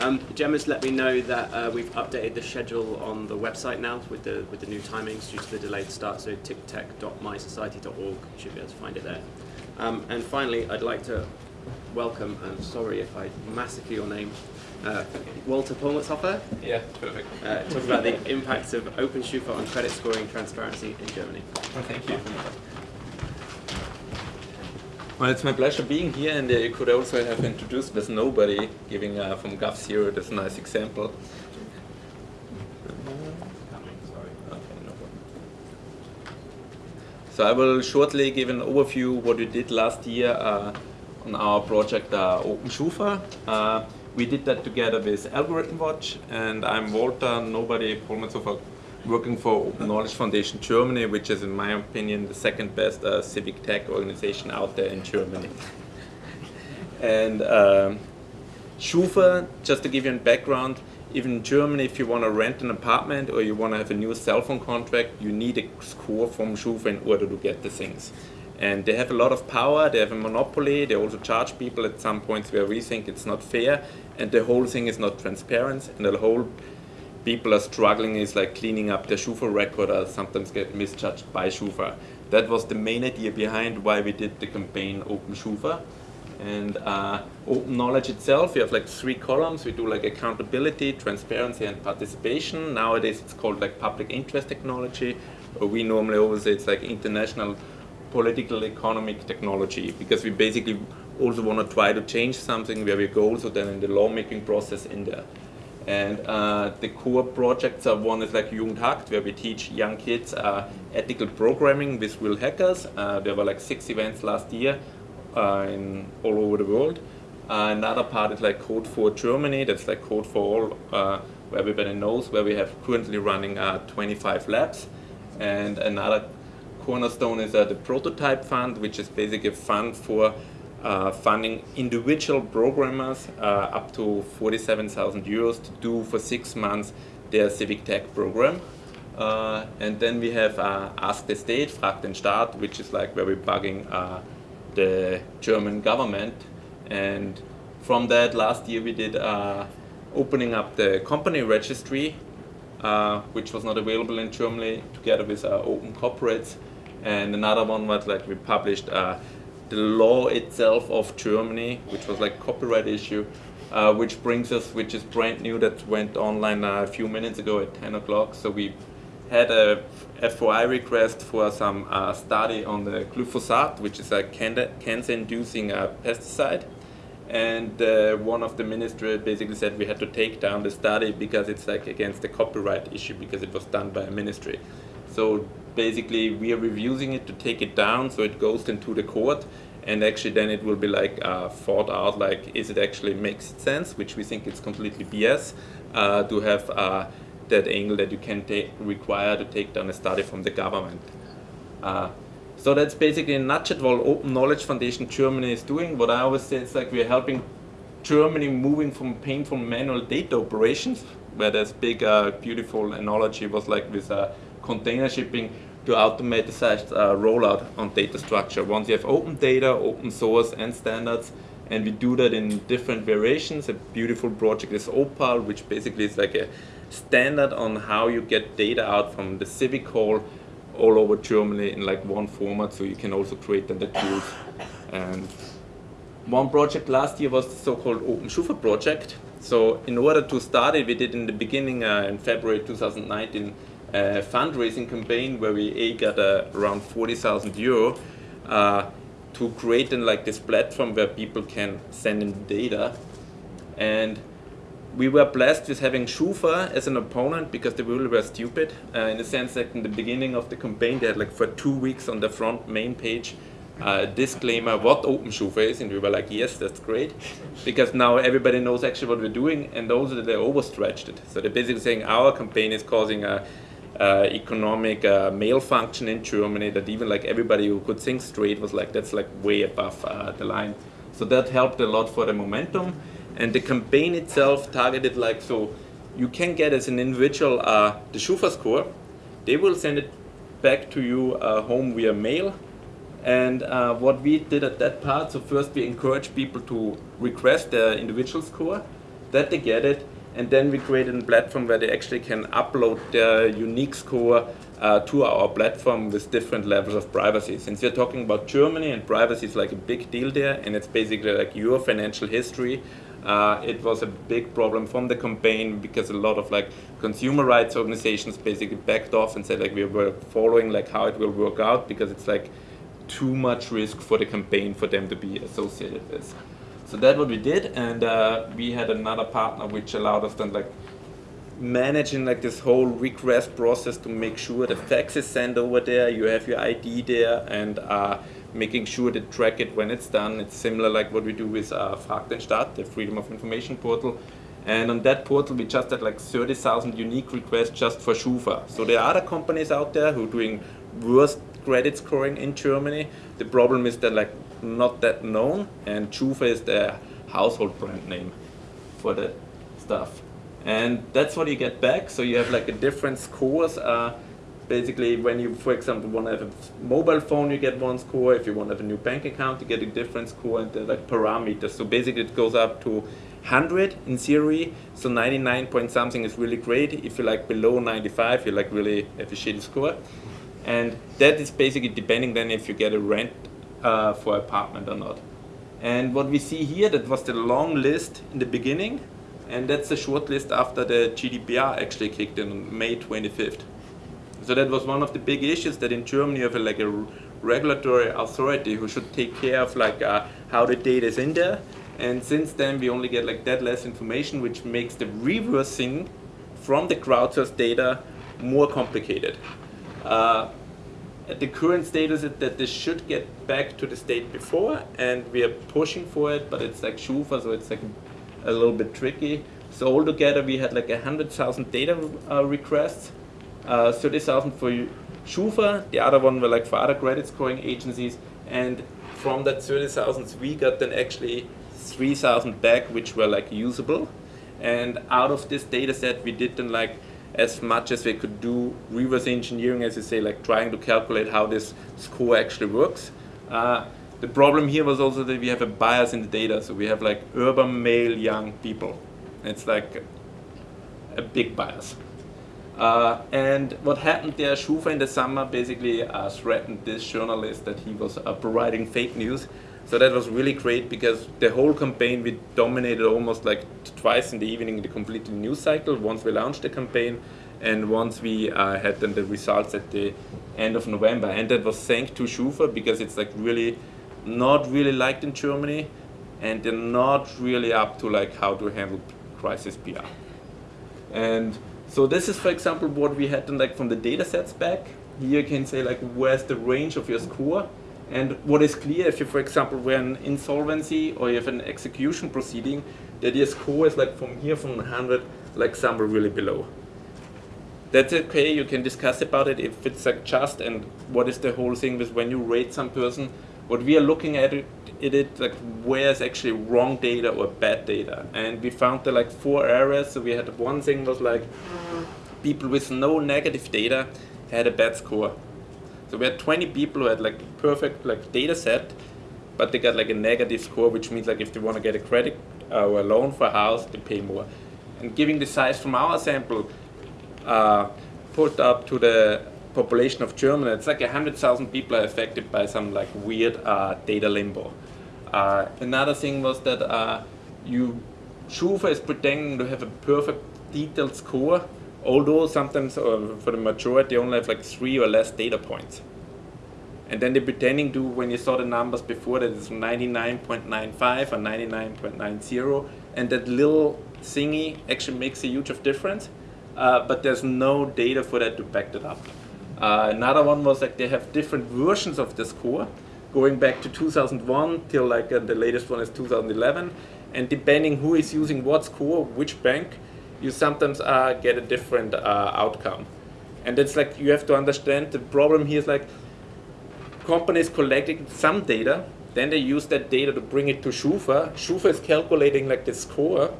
Um, Gemma's let me know that uh, we've updated the schedule on the website now with the, with the new timings due to the delayed start, so tictec.mysociety.org, you should be able to find it there. Um, and finally, I'd like to welcome, and sorry if I massacre your name, uh, Walter Palmetshofer. Yeah, perfect. Uh, talk about the impacts of OpenSchufa on credit scoring transparency in Germany. Well, thank you. Well, it's my pleasure being here, and uh, you could also have introduced with nobody, giving uh, from g0v this nice example. So I will shortly give an overview what we did last year uh, on our project uh, OpenSchufa. Uh, we did that together with AlgorithmWatch, and I'm Walter, nobody, Palmetshofer, working for Open Knowledge Foundation Germany, which is, in my opinion, the second best uh, civic tech organization out there in Germany. *laughs* and um, Schufa, just to give you a background, even in Germany, if you want to rent an apartment or you want to have a new cell phone contract, you need a score from Schufa in order to get the things. And they have a lot of power, they have a monopoly, they also charge people at some points where we think it's not fair, and the whole thing is not transparent, and the whole people are struggling is like cleaning up their Schufa record or sometimes get misjudged by Schufa. That was the main idea behind why we did the campaign Open Schufa. And uh, open knowledge itself, we have like three columns. We do like accountability, transparency, and participation. Nowadays it's called like public interest technology. Or we normally always say it's like international political economic technology because we basically also want to try to change something where we go also then in the lawmaking process in there. And uh, the core projects are one is like Jugend hackt, where we teach young kids uh, ethical programming with real hackers. Uh, there were like six events last year uh, in all over the world. Uh, another part is like Code for Germany, that's like Code for All, uh, where everybody knows, where we have currently running 25 labs. And another cornerstone is uh, the prototype fund, which is basically a fund for uh, funding individual programmers uh, up to 47,000 euros to do for six months their civic tech program. Uh, and then we have uh, Ask the State, Frag den Staat, which is like where we're bugging uh, the German government. And from that, last year we did opening up the company registry, which was not available in Germany, together with OpenCorporates and another one was like we published uh, the law itself of Germany, which was like copyright issue, uh, which brings us, which is brand new, that went online uh, a few minutes ago at 10 o'clock. So we had a FOI request for some uh, study on the glyphosate, which is a cancer-inducing uh, pesticide. and uh, one of the ministry basically said we had to take down the study because it's like against the copyright issue because it was done by a ministry. So basically we are reviewing it to take it down so it goes into the court and actually then it will be like uh, thought out like is it actually makes sense which we think it's completely BS uh, to have uh, that angle that you can take require to take down a study from the government. Uh, so that's basically a nutshell what Open Knowledge Foundation Germany is doing. What I always say is like we're helping Germany moving from painful manual data operations, where there's big, uh, beautiful analogy was like with uh, container shipping to automatized uh, rollout on data structure. Once you have open data, open source and standards, and we do that in different variations. A beautiful project is OParl, which basically is like a standard on how you get data out from the civic hall all over Germany in like one format, so you can also create the tools. And one project last year was the so-called Open Schufa project. So in order to start it, we did in the beginning uh, in February 2019 a fundraising campaign where we got uh, around 40,000 euro uh, to create in like this platform where people can send in data. And we were blessed with having Schufa as an opponent because they really were stupid uh, in the sense that in the beginning of the campaign they had like for two weeks on the front main page uh, disclaimer what Open Schufa is and we were like yes that's great *laughs* because now everybody knows actually what we're doing and also they overstretched it so they're basically saying our campaign is causing a uh, economic uh, malfunction in Germany that even like everybody who could think straight was like that's like way above uh, the line. So that helped a lot for the momentum. And the campaign itself targeted like so you can get as an individual uh, the Schufa score. They will send it back to you uh, home via mail. And uh, what we did at that part so first we encourage people to request their individual score that they get it and then we created a platform where they actually can upload their unique score uh, to our platform with different levels of privacy. Since we're talking about Germany and privacy is like a big deal there and it's basically like your financial history, uh, it was a big problem from the campaign because a lot of like consumer rights organizations basically backed off and said like we were following like how it will work out because it's like too much risk for the campaign for them to be associated with. So that's what we did, and uh, we had another partner which allowed us then like managing like this whole request process to make sure the fax is sent over there, you have your ID there, and uh, making sure to track it when it's done. It's similar like what we do with uh, the Freedom of Information portal. And on that portal, we just had like 30,000 unique requests just for Schufa. So there are other companies out there who are doing worse credit scoring in Germany. The problem is that like not that known, and Schufa is the household brand name for the stuff. And that's what you get back. So you have like a different scores. Uh, basically, when you, for example, want to have a mobile phone, you get one score. If you want to have a new bank account, you get a different score, and they're like parameters. So basically, it goes up to 100 in theory. So 99 point something is really great. If you're like below 95, you're like really have a shitty score. And that is basically depending then if you get a rent uh, for apartment or not. And what we see here, that was the long list in the beginning, and that's the short list after the GDPR actually kicked in on May 25th. So that was one of the big issues that in Germany you have a, like a regulatory authority who should take care of like uh, how the data is in there. And since then we only get like that less information, which makes the reversing from the crowdsourced data more complicated. Uh, the current status is that this should get back to the state before, and we are pushing for it, but it's like Schufa, so it's like a little bit tricky. So altogether, we had like 100,000 data uh, requests, uh, 30,000 for Schufa, the other one were like for other credit scoring agencies, and from that 30,000, we got then actually 3,000 back, which were like usable. And out of this data set, we did then like as much as we could do reverse engineering, as you say, like trying to calculate how this score actually works. Uh, the problem here was also that we have a bias in the data. So we have like urban male young people. It's like a big bias. Uh, and what happened there, Schufa in the summer basically uh, threatened this journalist that he was uh, providing fake news. So that was really great because the whole campaign we dominated almost like twice in the evening the completely news cycle once we launched the campaign and once we uh, had then the results at the end of November and that was thanks to Schufa because it's like really not really liked in Germany and they're not really up to like how to handle crisis PR. And so this is, for example, what we had in, like from the data sets back. Here you can say like where's the range of your score, and what is clear if you, for example, were an insolvency or you have an execution proceeding, that your score is like from here from 100, like somewhere really below. That's okay. You can discuss about it if it's like just and what is the whole thing with when you rate some person. What we are looking at it, it, like where is actually wrong data or bad data, and we found there like four areas. So we had one thing was like people with no negative data had a bad score. So we had 20 people who had like perfect like data set, but they got like a negative score, which means like if they want to get a credit uh, or a loan for a house, they pay more. And giving the size from our sample, uh, put up to the population of Germany, it's like 100,000 people are affected by some like weird uh, data limbo. Uh, another thing was that uh, you, Schufa is pretending to have a perfect detailed score, although sometimes uh, for the majority they only have like three or less data points. And then they're pretending to, when you saw the numbers before, that it's 99.95 or 99.90, and that little thingy actually makes a huge of difference, uh, but there's no data for that to back that up. Uh, another one was like they have different versions of the score, going back to 2001 till like uh, the latest one is 2011, and depending who is using what score, which bank, you sometimes uh, get a different uh, outcome. And it's like you have to understand the problem here is like companies collecting some data, then they use that data to bring it to Schufa. Schufa is calculating like the score,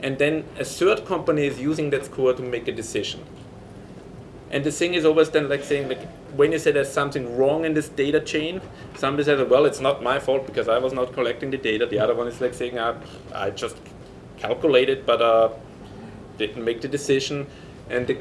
and then a third company is using that score to make a decision. And the thing is always then like saying like when you say there's something wrong in this data chain, somebody says, well, it's not my fault because I was not collecting the data. The other one is like saying, uh, I just calculated, but uh, didn't make the decision. And the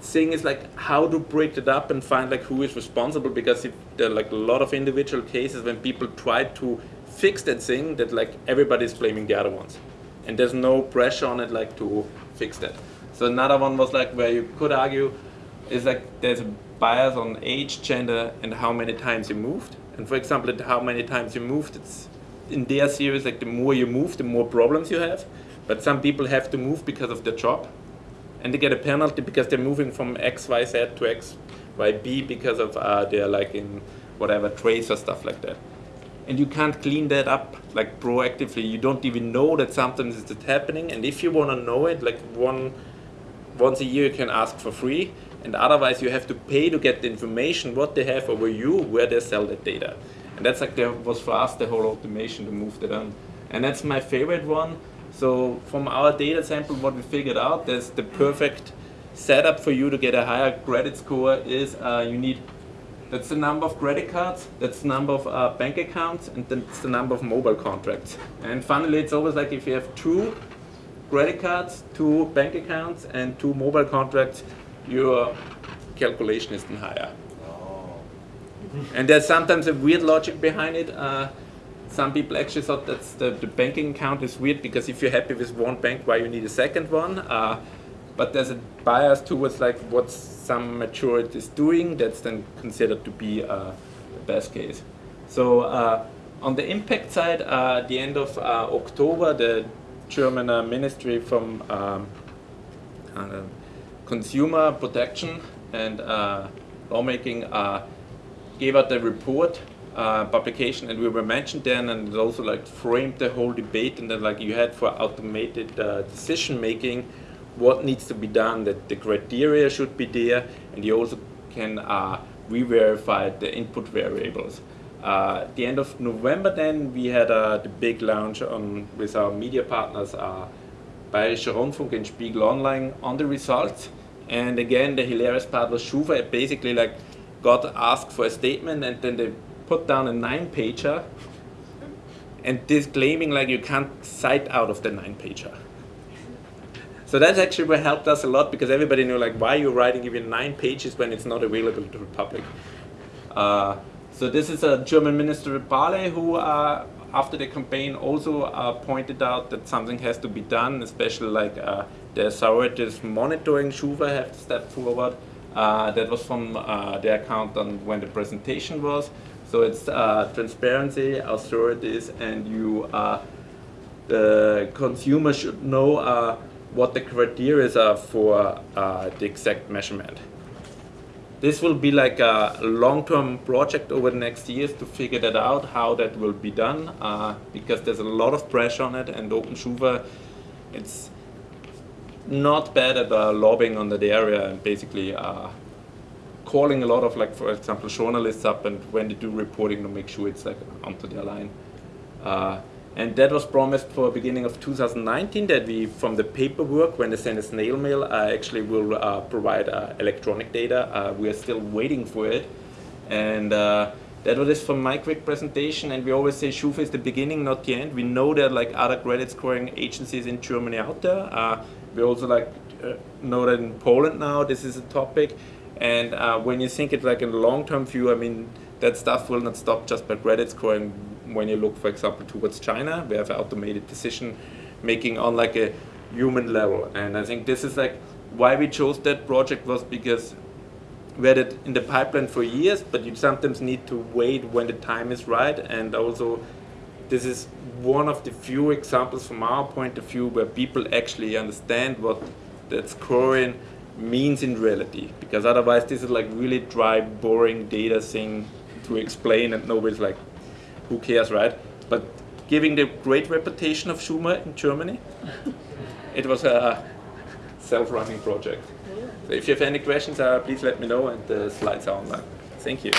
thing is like how to break it up and find like who is responsible. Because if there are like a lot of individual cases when people try to fix that thing that like everybody's blaming the other ones. And there's no pressure on it like to fix that. So another one was like where you could argue is like there's a bias on age gender and how many times you moved. And for example how many times you moved it's in their series like the more you move the more problems you have but some people have to move because of their job and they get a penalty because they're moving from XYZ to XYB because of uh, they're like in whatever trace or stuff like that. And you can't clean that up like proactively. You don't even know that sometimes it's happening. And if you want to know it, like one once a year you can ask for free. And otherwise you have to pay to get the information what they have over you, where they sell that data. And that's like there was for us the whole automation to move that on. And that's my favorite one so from our data sample, what we figured out, there's the perfect setup for you to get a higher credit score is uh, you need, that's the number of credit cards, that's the number of uh, bank accounts, and then it's the number of mobile contracts. And finally, it's always like if you have two credit cards, two bank accounts, and two mobile contracts, your calculation is then higher. And there's sometimes a weird logic behind it. Uh, some people actually thought that the, the, banking account is weird because if you're happy with one bank, why you need a second one? Uh, but there's a bias towards like what some maturity is doing that's then considered to be uh, the best case. So uh, on the impact side, uh, at the end of uh, October, the German uh, Ministry from um, Consumer Protection and Lawmaking gave out a report uh, publication, and we were mentioned then, and it also like framed the whole debate, and then like you had for automated uh, decision making, what needs to be done, that the criteria should be there, and you also can uh, re-verify the input variables. Uh, at the end of November then, we had uh, the big launch on, with our media partners, uh, Bayerischer Rundfunk and Spiegel Online on the results. And again, the hilarious part was Schufa basically like got asked for a statement and then they put down a nine pager and disclaiming like you can't cite out of the nine pager. So that's actually helped us a lot because everybody knew like why you're writing even nine pages when it's not available to the public. Uh, so this is a German Minister Barley who uh, after the campaign also uh, pointed out that something has to be done, especially like uh, the authorities monitoring Schufa have to step forward. Uh, that was from uh, the account on when the presentation was. So it's uh, transparency, authorities, and you, uh, the consumer should know uh, what the criteria are for uh, the exact measurement. This will be like a long-term project over the next years to figure that out, how that will be done, uh, because there's a lot of pressure on it, and OpenSchufa, it's not bad at uh, lobbying on that area and basically uh, calling a lot of like, for example, journalists up and when they do reporting to make sure it's like onto their line. Uh, and that was promised for beginning of 2019 that we, from the paperwork, when they send a snail mail, uh, actually will uh, provide uh, electronic data. Uh, we are still waiting for it. And uh, that was it from my quick presentation. And we always say Schufa is the beginning, not the end. We know there are like other credit scoring agencies in Germany out there. We also like know that in Poland now this is a topic. And uh, when you think it like in the long-term view, I mean, that stuff will not stop just by credit scoring when you look, for example, towards China, we have automated decision making on like a human level. And I think this is like why we chose that project was because we had it in the pipeline for years, but you sometimes need to wait when the time is right. And also, this is one of the few examples from our point of view where people actually understand what that scoring means in reality. Because otherwise, this is like really dry, boring data thing to explain, and nobody's like, who cares, right? But giving the great reputation of Schumer in Germany, it was a self-running project. So if you have any questions, uh, please let me know, and the slides are online. Thank you.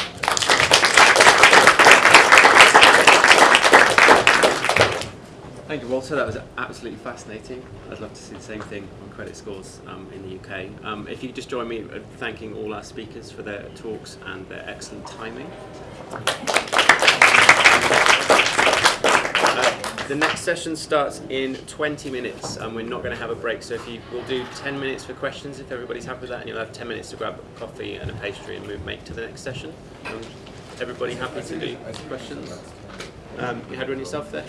Thank you, Walter. That was absolutely fascinating. I'd love to see the same thing on credit scores um, in the UK. Um, if you could just join me in thanking all our speakers for their talks and their excellent timing. The next session starts in 20 minutes and we're not going to have a break. So if you will do 10 minutes for questions if everybody's happy with that and you'll have 10 minutes to grab a coffee and a pastry and move make to the next session. Um, everybody happy to do questions? Um, you had one yourself there?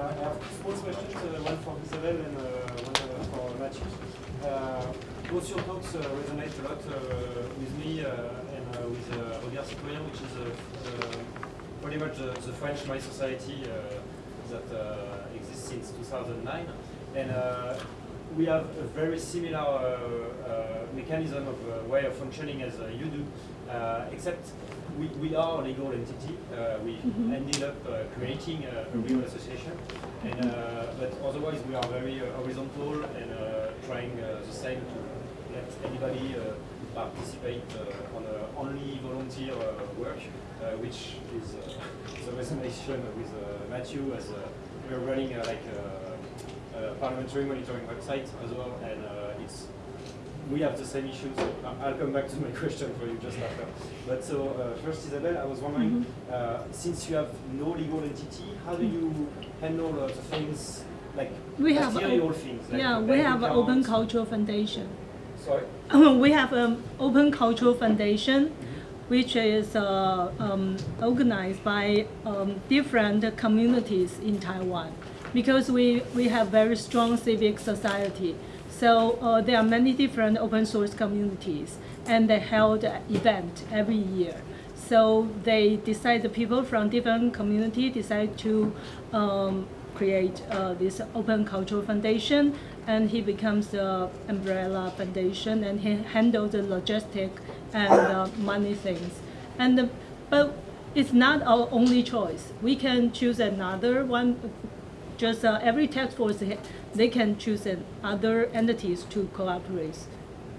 Uh, I have small questions, uh, one for Isabel and uh, one uh, for Matthew. Uh, both your talks uh, resonate a lot with me and with Regards Citoyens, which is pretty much the French mySociety that uh, exists since 2009. And uh, we have a very similar uh, mechanism of way of functioning as you do, except we, we are a legal entity. Uh, we mm -hmm. ended up uh, creating a, a, mm-hmm. real association. And, uh, but otherwise we are very horizontal and trying the same to let anybody participate uh, on only volunteer uh, work, uh, which is *laughs* the resonation with Matthew as we're running like a, a, parliamentary monitoring website as well, and it's we have the same issues. I'll come back to my *laughs* question for you just after. But so uh, first, Isabel, I was wondering, mm -hmm. uh, since you have no legal entity, how do you handle uh, the things like we have material things? Like yeah, we have an Open Cultural Foundation. Sorry. we have an Open Cultural Foundation. Mm -hmm which is uh, um, organized by um, different communities in Taiwan because we, we have very strong civic society. So uh, there are many different open source communities and they held an event every year. So they decide, the people from different community decide to um, create uh, this open cultural foundation and he becomes the umbrella foundation and he handles the logistic and uh, money things. And uh, but it's not our only choice. We can choose another one. Just uh, every task force, they can choose other entities to cooperate.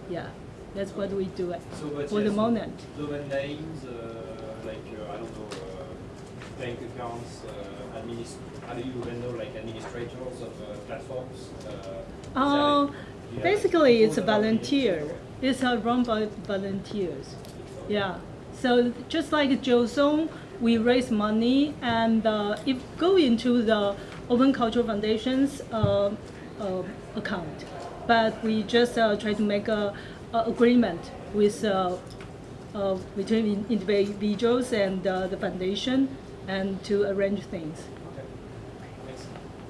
Yeah, that's what we do so, for the moment. Domain names, uh, like uh, I don't know, uh, bank accounts, how do you handle like administrators of platforms? Uh, basically, it's a volunteer. It's uh, run by volunteers. Yeah. So just like Song, we raise money and uh, it go into the Open Cultural Foundation's uh, uh, account. But we just uh, try to make a, agreement with uh, uh, between individuals and the foundation and to arrange things.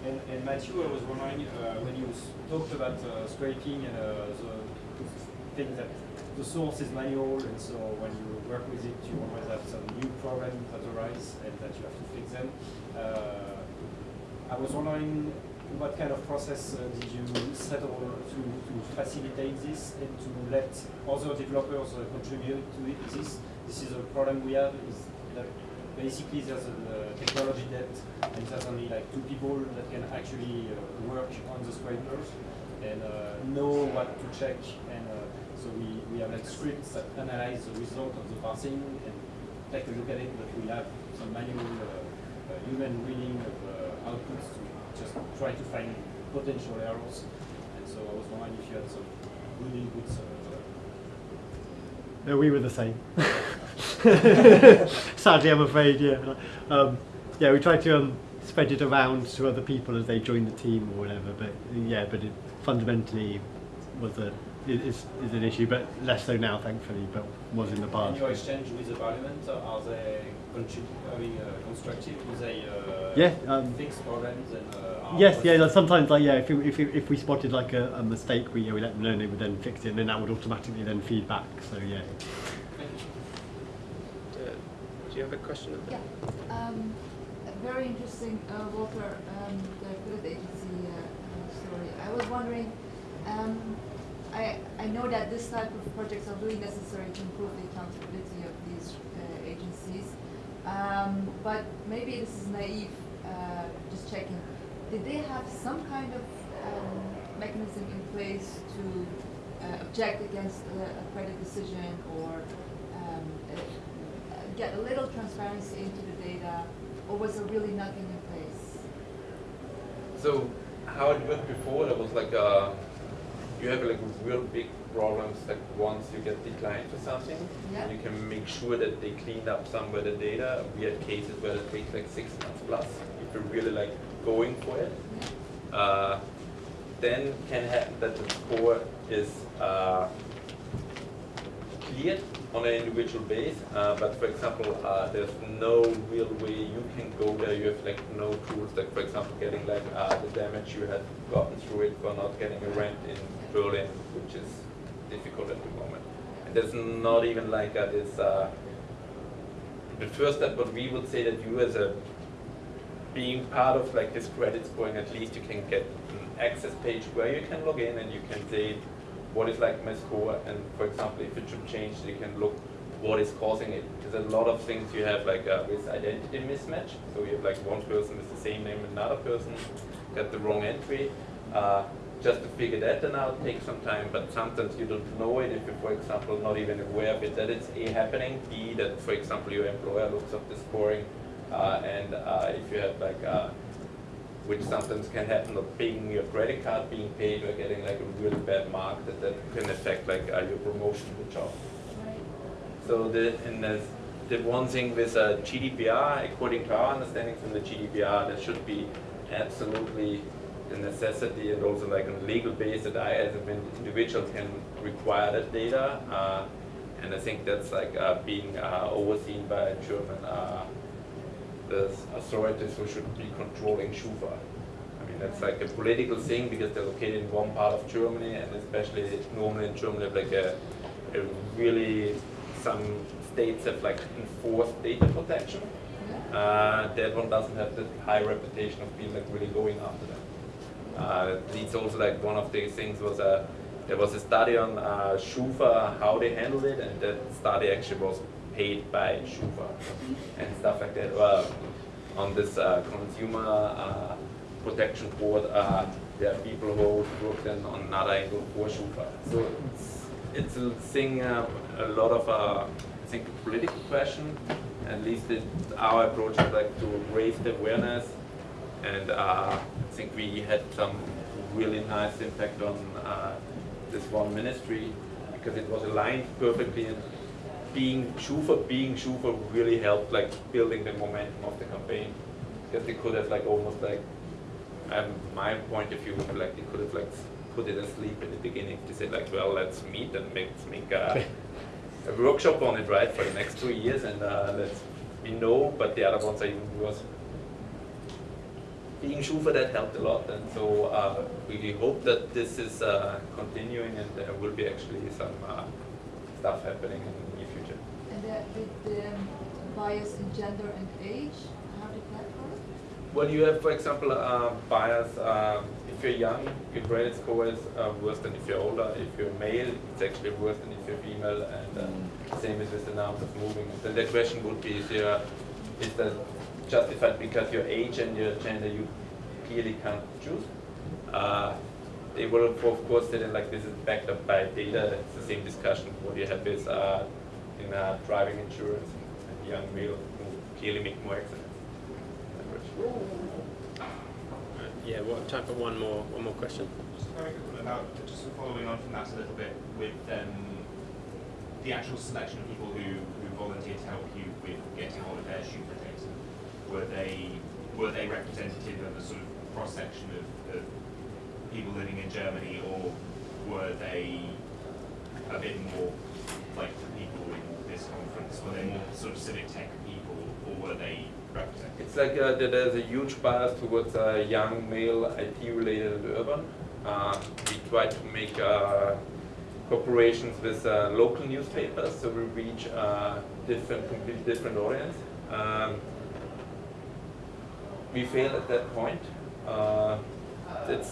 And, and Matthew, I was wondering when you talked about scraping and the thing that the source is manual, and so when you work with it, you always have some new problems that arise and that you have to fix them. Uh, I was wondering what kind of process uh, did you settle to, to facilitate this and to let other developers uh, contribute to it? This, this is a problem we have, is that basically there's a uh, technology debt and there's only like two people that can actually uh, work on the scrapers and uh, know what to check and so we, we have like scripts that analyze the result of the parsing and take a look at it but we have some manual uh, uh, human reading of outputs to just try to find potential errors and so I was wondering if you had some good uh, No, we were the same. *laughs* Sadly, I'm afraid, yeah. Um, yeah, we tried to um, spread it around to other people as they joined the team or whatever. But yeah, but it fundamentally was a is, is an issue, but less so now, thankfully. But was in the And past. your exchange with the parliament, uh, are they contrib- I mean, uh, constructive? Do they uh, Yeah, um, fix problems and uh, Yes, yeah. Like sometimes, like yeah, if we, if we, if we spotted like a, a mistake, we yeah, we let them know, and they would then fix it, and then that would automatically then feed back. So yeah. Uh, do you have a question? Yeah, um, very interesting, uh, Walter, um, the Good Agency uh, story. I was wondering, um, I, I know that this type of projects are really necessary to improve the accountability of these uh, agencies, um, but maybe this is naive, uh, just checking. Did they have some kind of um, mechanism in place to uh, object against a, credit decision or um, uh, get a little transparency into the data, or was there really nothing in place? So how it worked before, there was like a, you have like real big problems that once you get declined for something, Yeah. you can make sure that they cleaned up some of the data. We had cases where it takes like six months plus if you're really like going for it. Yeah. Uh, then can happen that the score is uh, cleared on an individual base, uh, but for example, uh, there's no real way you can go there. You have like no tools, like for example, getting like uh, the damage you had gotten through it for not getting a rent in Berlin, which is difficult at the moment. And there's not even like uh, this. Uh, the first step, but we would say that you as a being part of like this credit scoring, at least you can get an access page where you can log in and you can say what is like my score and for example if it should change you can look what is causing it. There's a lot of things you have like uh, with identity mismatch. So you have like one person with the same name and another person got the wrong entry. Uh, just to figure that then out takes some time, but sometimes you don't know it if you're, for example, not even aware of it, that it's A happening, B, that, for example, your employer looks up the scoring, uh, and uh, if you have like, uh, which sometimes can happen, of paying your credit card being paid or getting like a really bad mark, that that can affect like uh, your promotion in the job. Right. So the, and the, the one thing with uh, GDPR, according to our understanding from the GDPR, there should be absolutely a necessity and also like on a legal base that I as an individual can require that data. Uh, and I think that's like uh, being uh, overseen by a German uh, the authorities who should be controlling Schufa. I mean, that's like a political thing because they're located in one part of Germany, and especially normally in Germany, have like a, a really some states have like enforced data protection. Uh, that one doesn't have the high reputation of being like really going after them. Uh, it's also like one of the things was a there was a study on uh, Schufa how they handled it, and that study actually was paid by Schufa and stuff like that. Well, on this uh, consumer uh, protection board, uh, there are people who work then on another angle for Schufa. So it's, it's a thing, uh, a lot of, uh, I think, political question. At least it, our approach is like to raise the awareness, and uh, I think we had some really nice impact on uh, this one ministry because it was aligned perfectly being Schufa, being Schufa really helped like building the momentum of the campaign. Because they could have like almost like, um, my point of view would be like they could have like put it asleep in the beginning. to say like, well, let's meet and make make a, a workshop on it, right, for the next two years, and uh, let's we know. But the other ones are even worse. Being Schufa that helped a lot, and so uh, we hope that this is uh, continuing and there will be actually some. Uh, stuff happening in the near the, the, the bias in gender and age, how did that work? Well, you have, for example, uh, bias. Um, if you're young, your credit score is uh, worse than if you're older. If you're male, it's actually worse than if you're female. And uh, same is with the numbers of moving. Then the question would be: Is, your, is that justified because your age and your gender you clearly can't choose? Uh, they will, of course, say that like this is backed up by data. It's the same discussion what you have is uh, in uh, driving insurance and young male who clearly make more accidents. Yeah, well, time for one more one more question. Just very quick one about, just following on from that a little bit with um, the actual selection of people who, who volunteered to help you with getting hold of their Schufa data. Were they, were they representative of a sort of cross-section of, of people living in Germany or were they a bit more like the people in this conference? Were they more sort of civic tech people or were they representative? It's like uh, there's a huge bias towards uh, young male IT related urban. Uh, we try to make uh, cooperations with uh, local newspapers so we reach uh, different, completely different audience. Um, we failed at that point. Uh, it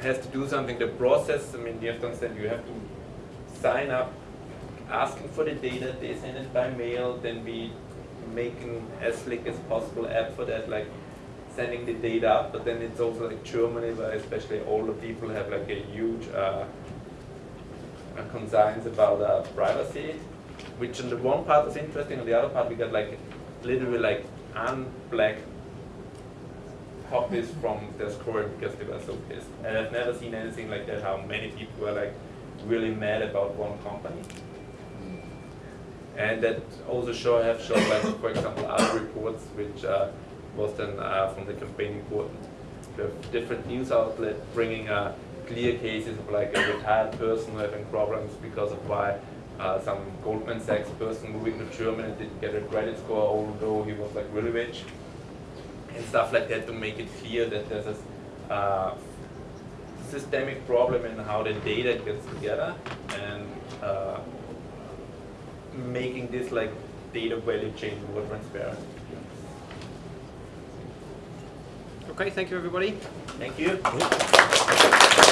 has to do something. The process, I mean, you have to understand, you have to sign up, asking for the data, they send it by mail, then we making as slick as possible app for that, like sending the data but then it's also like Germany, where especially older people have like a huge uh, concerns about uh, privacy, which on the one part is interesting, on the other part we got like literally like unblack copies from their score because they were so pissed. And I've never seen anything like that, how many people were like really mad about one company. And that also show have shown like for example other reports which uh, was then uh, from the campaign important. We have different news outlets bringing uh, clear cases of like a retired person having problems because of why uh, some Goldman Sachs person moving to Germany didn't get a credit score although he was like really rich and stuff like that to make it clear that there's a uh, systemic problem in how the data gets together and uh, making this like data value chain more transparent. Okay, thank you everybody. Thank you.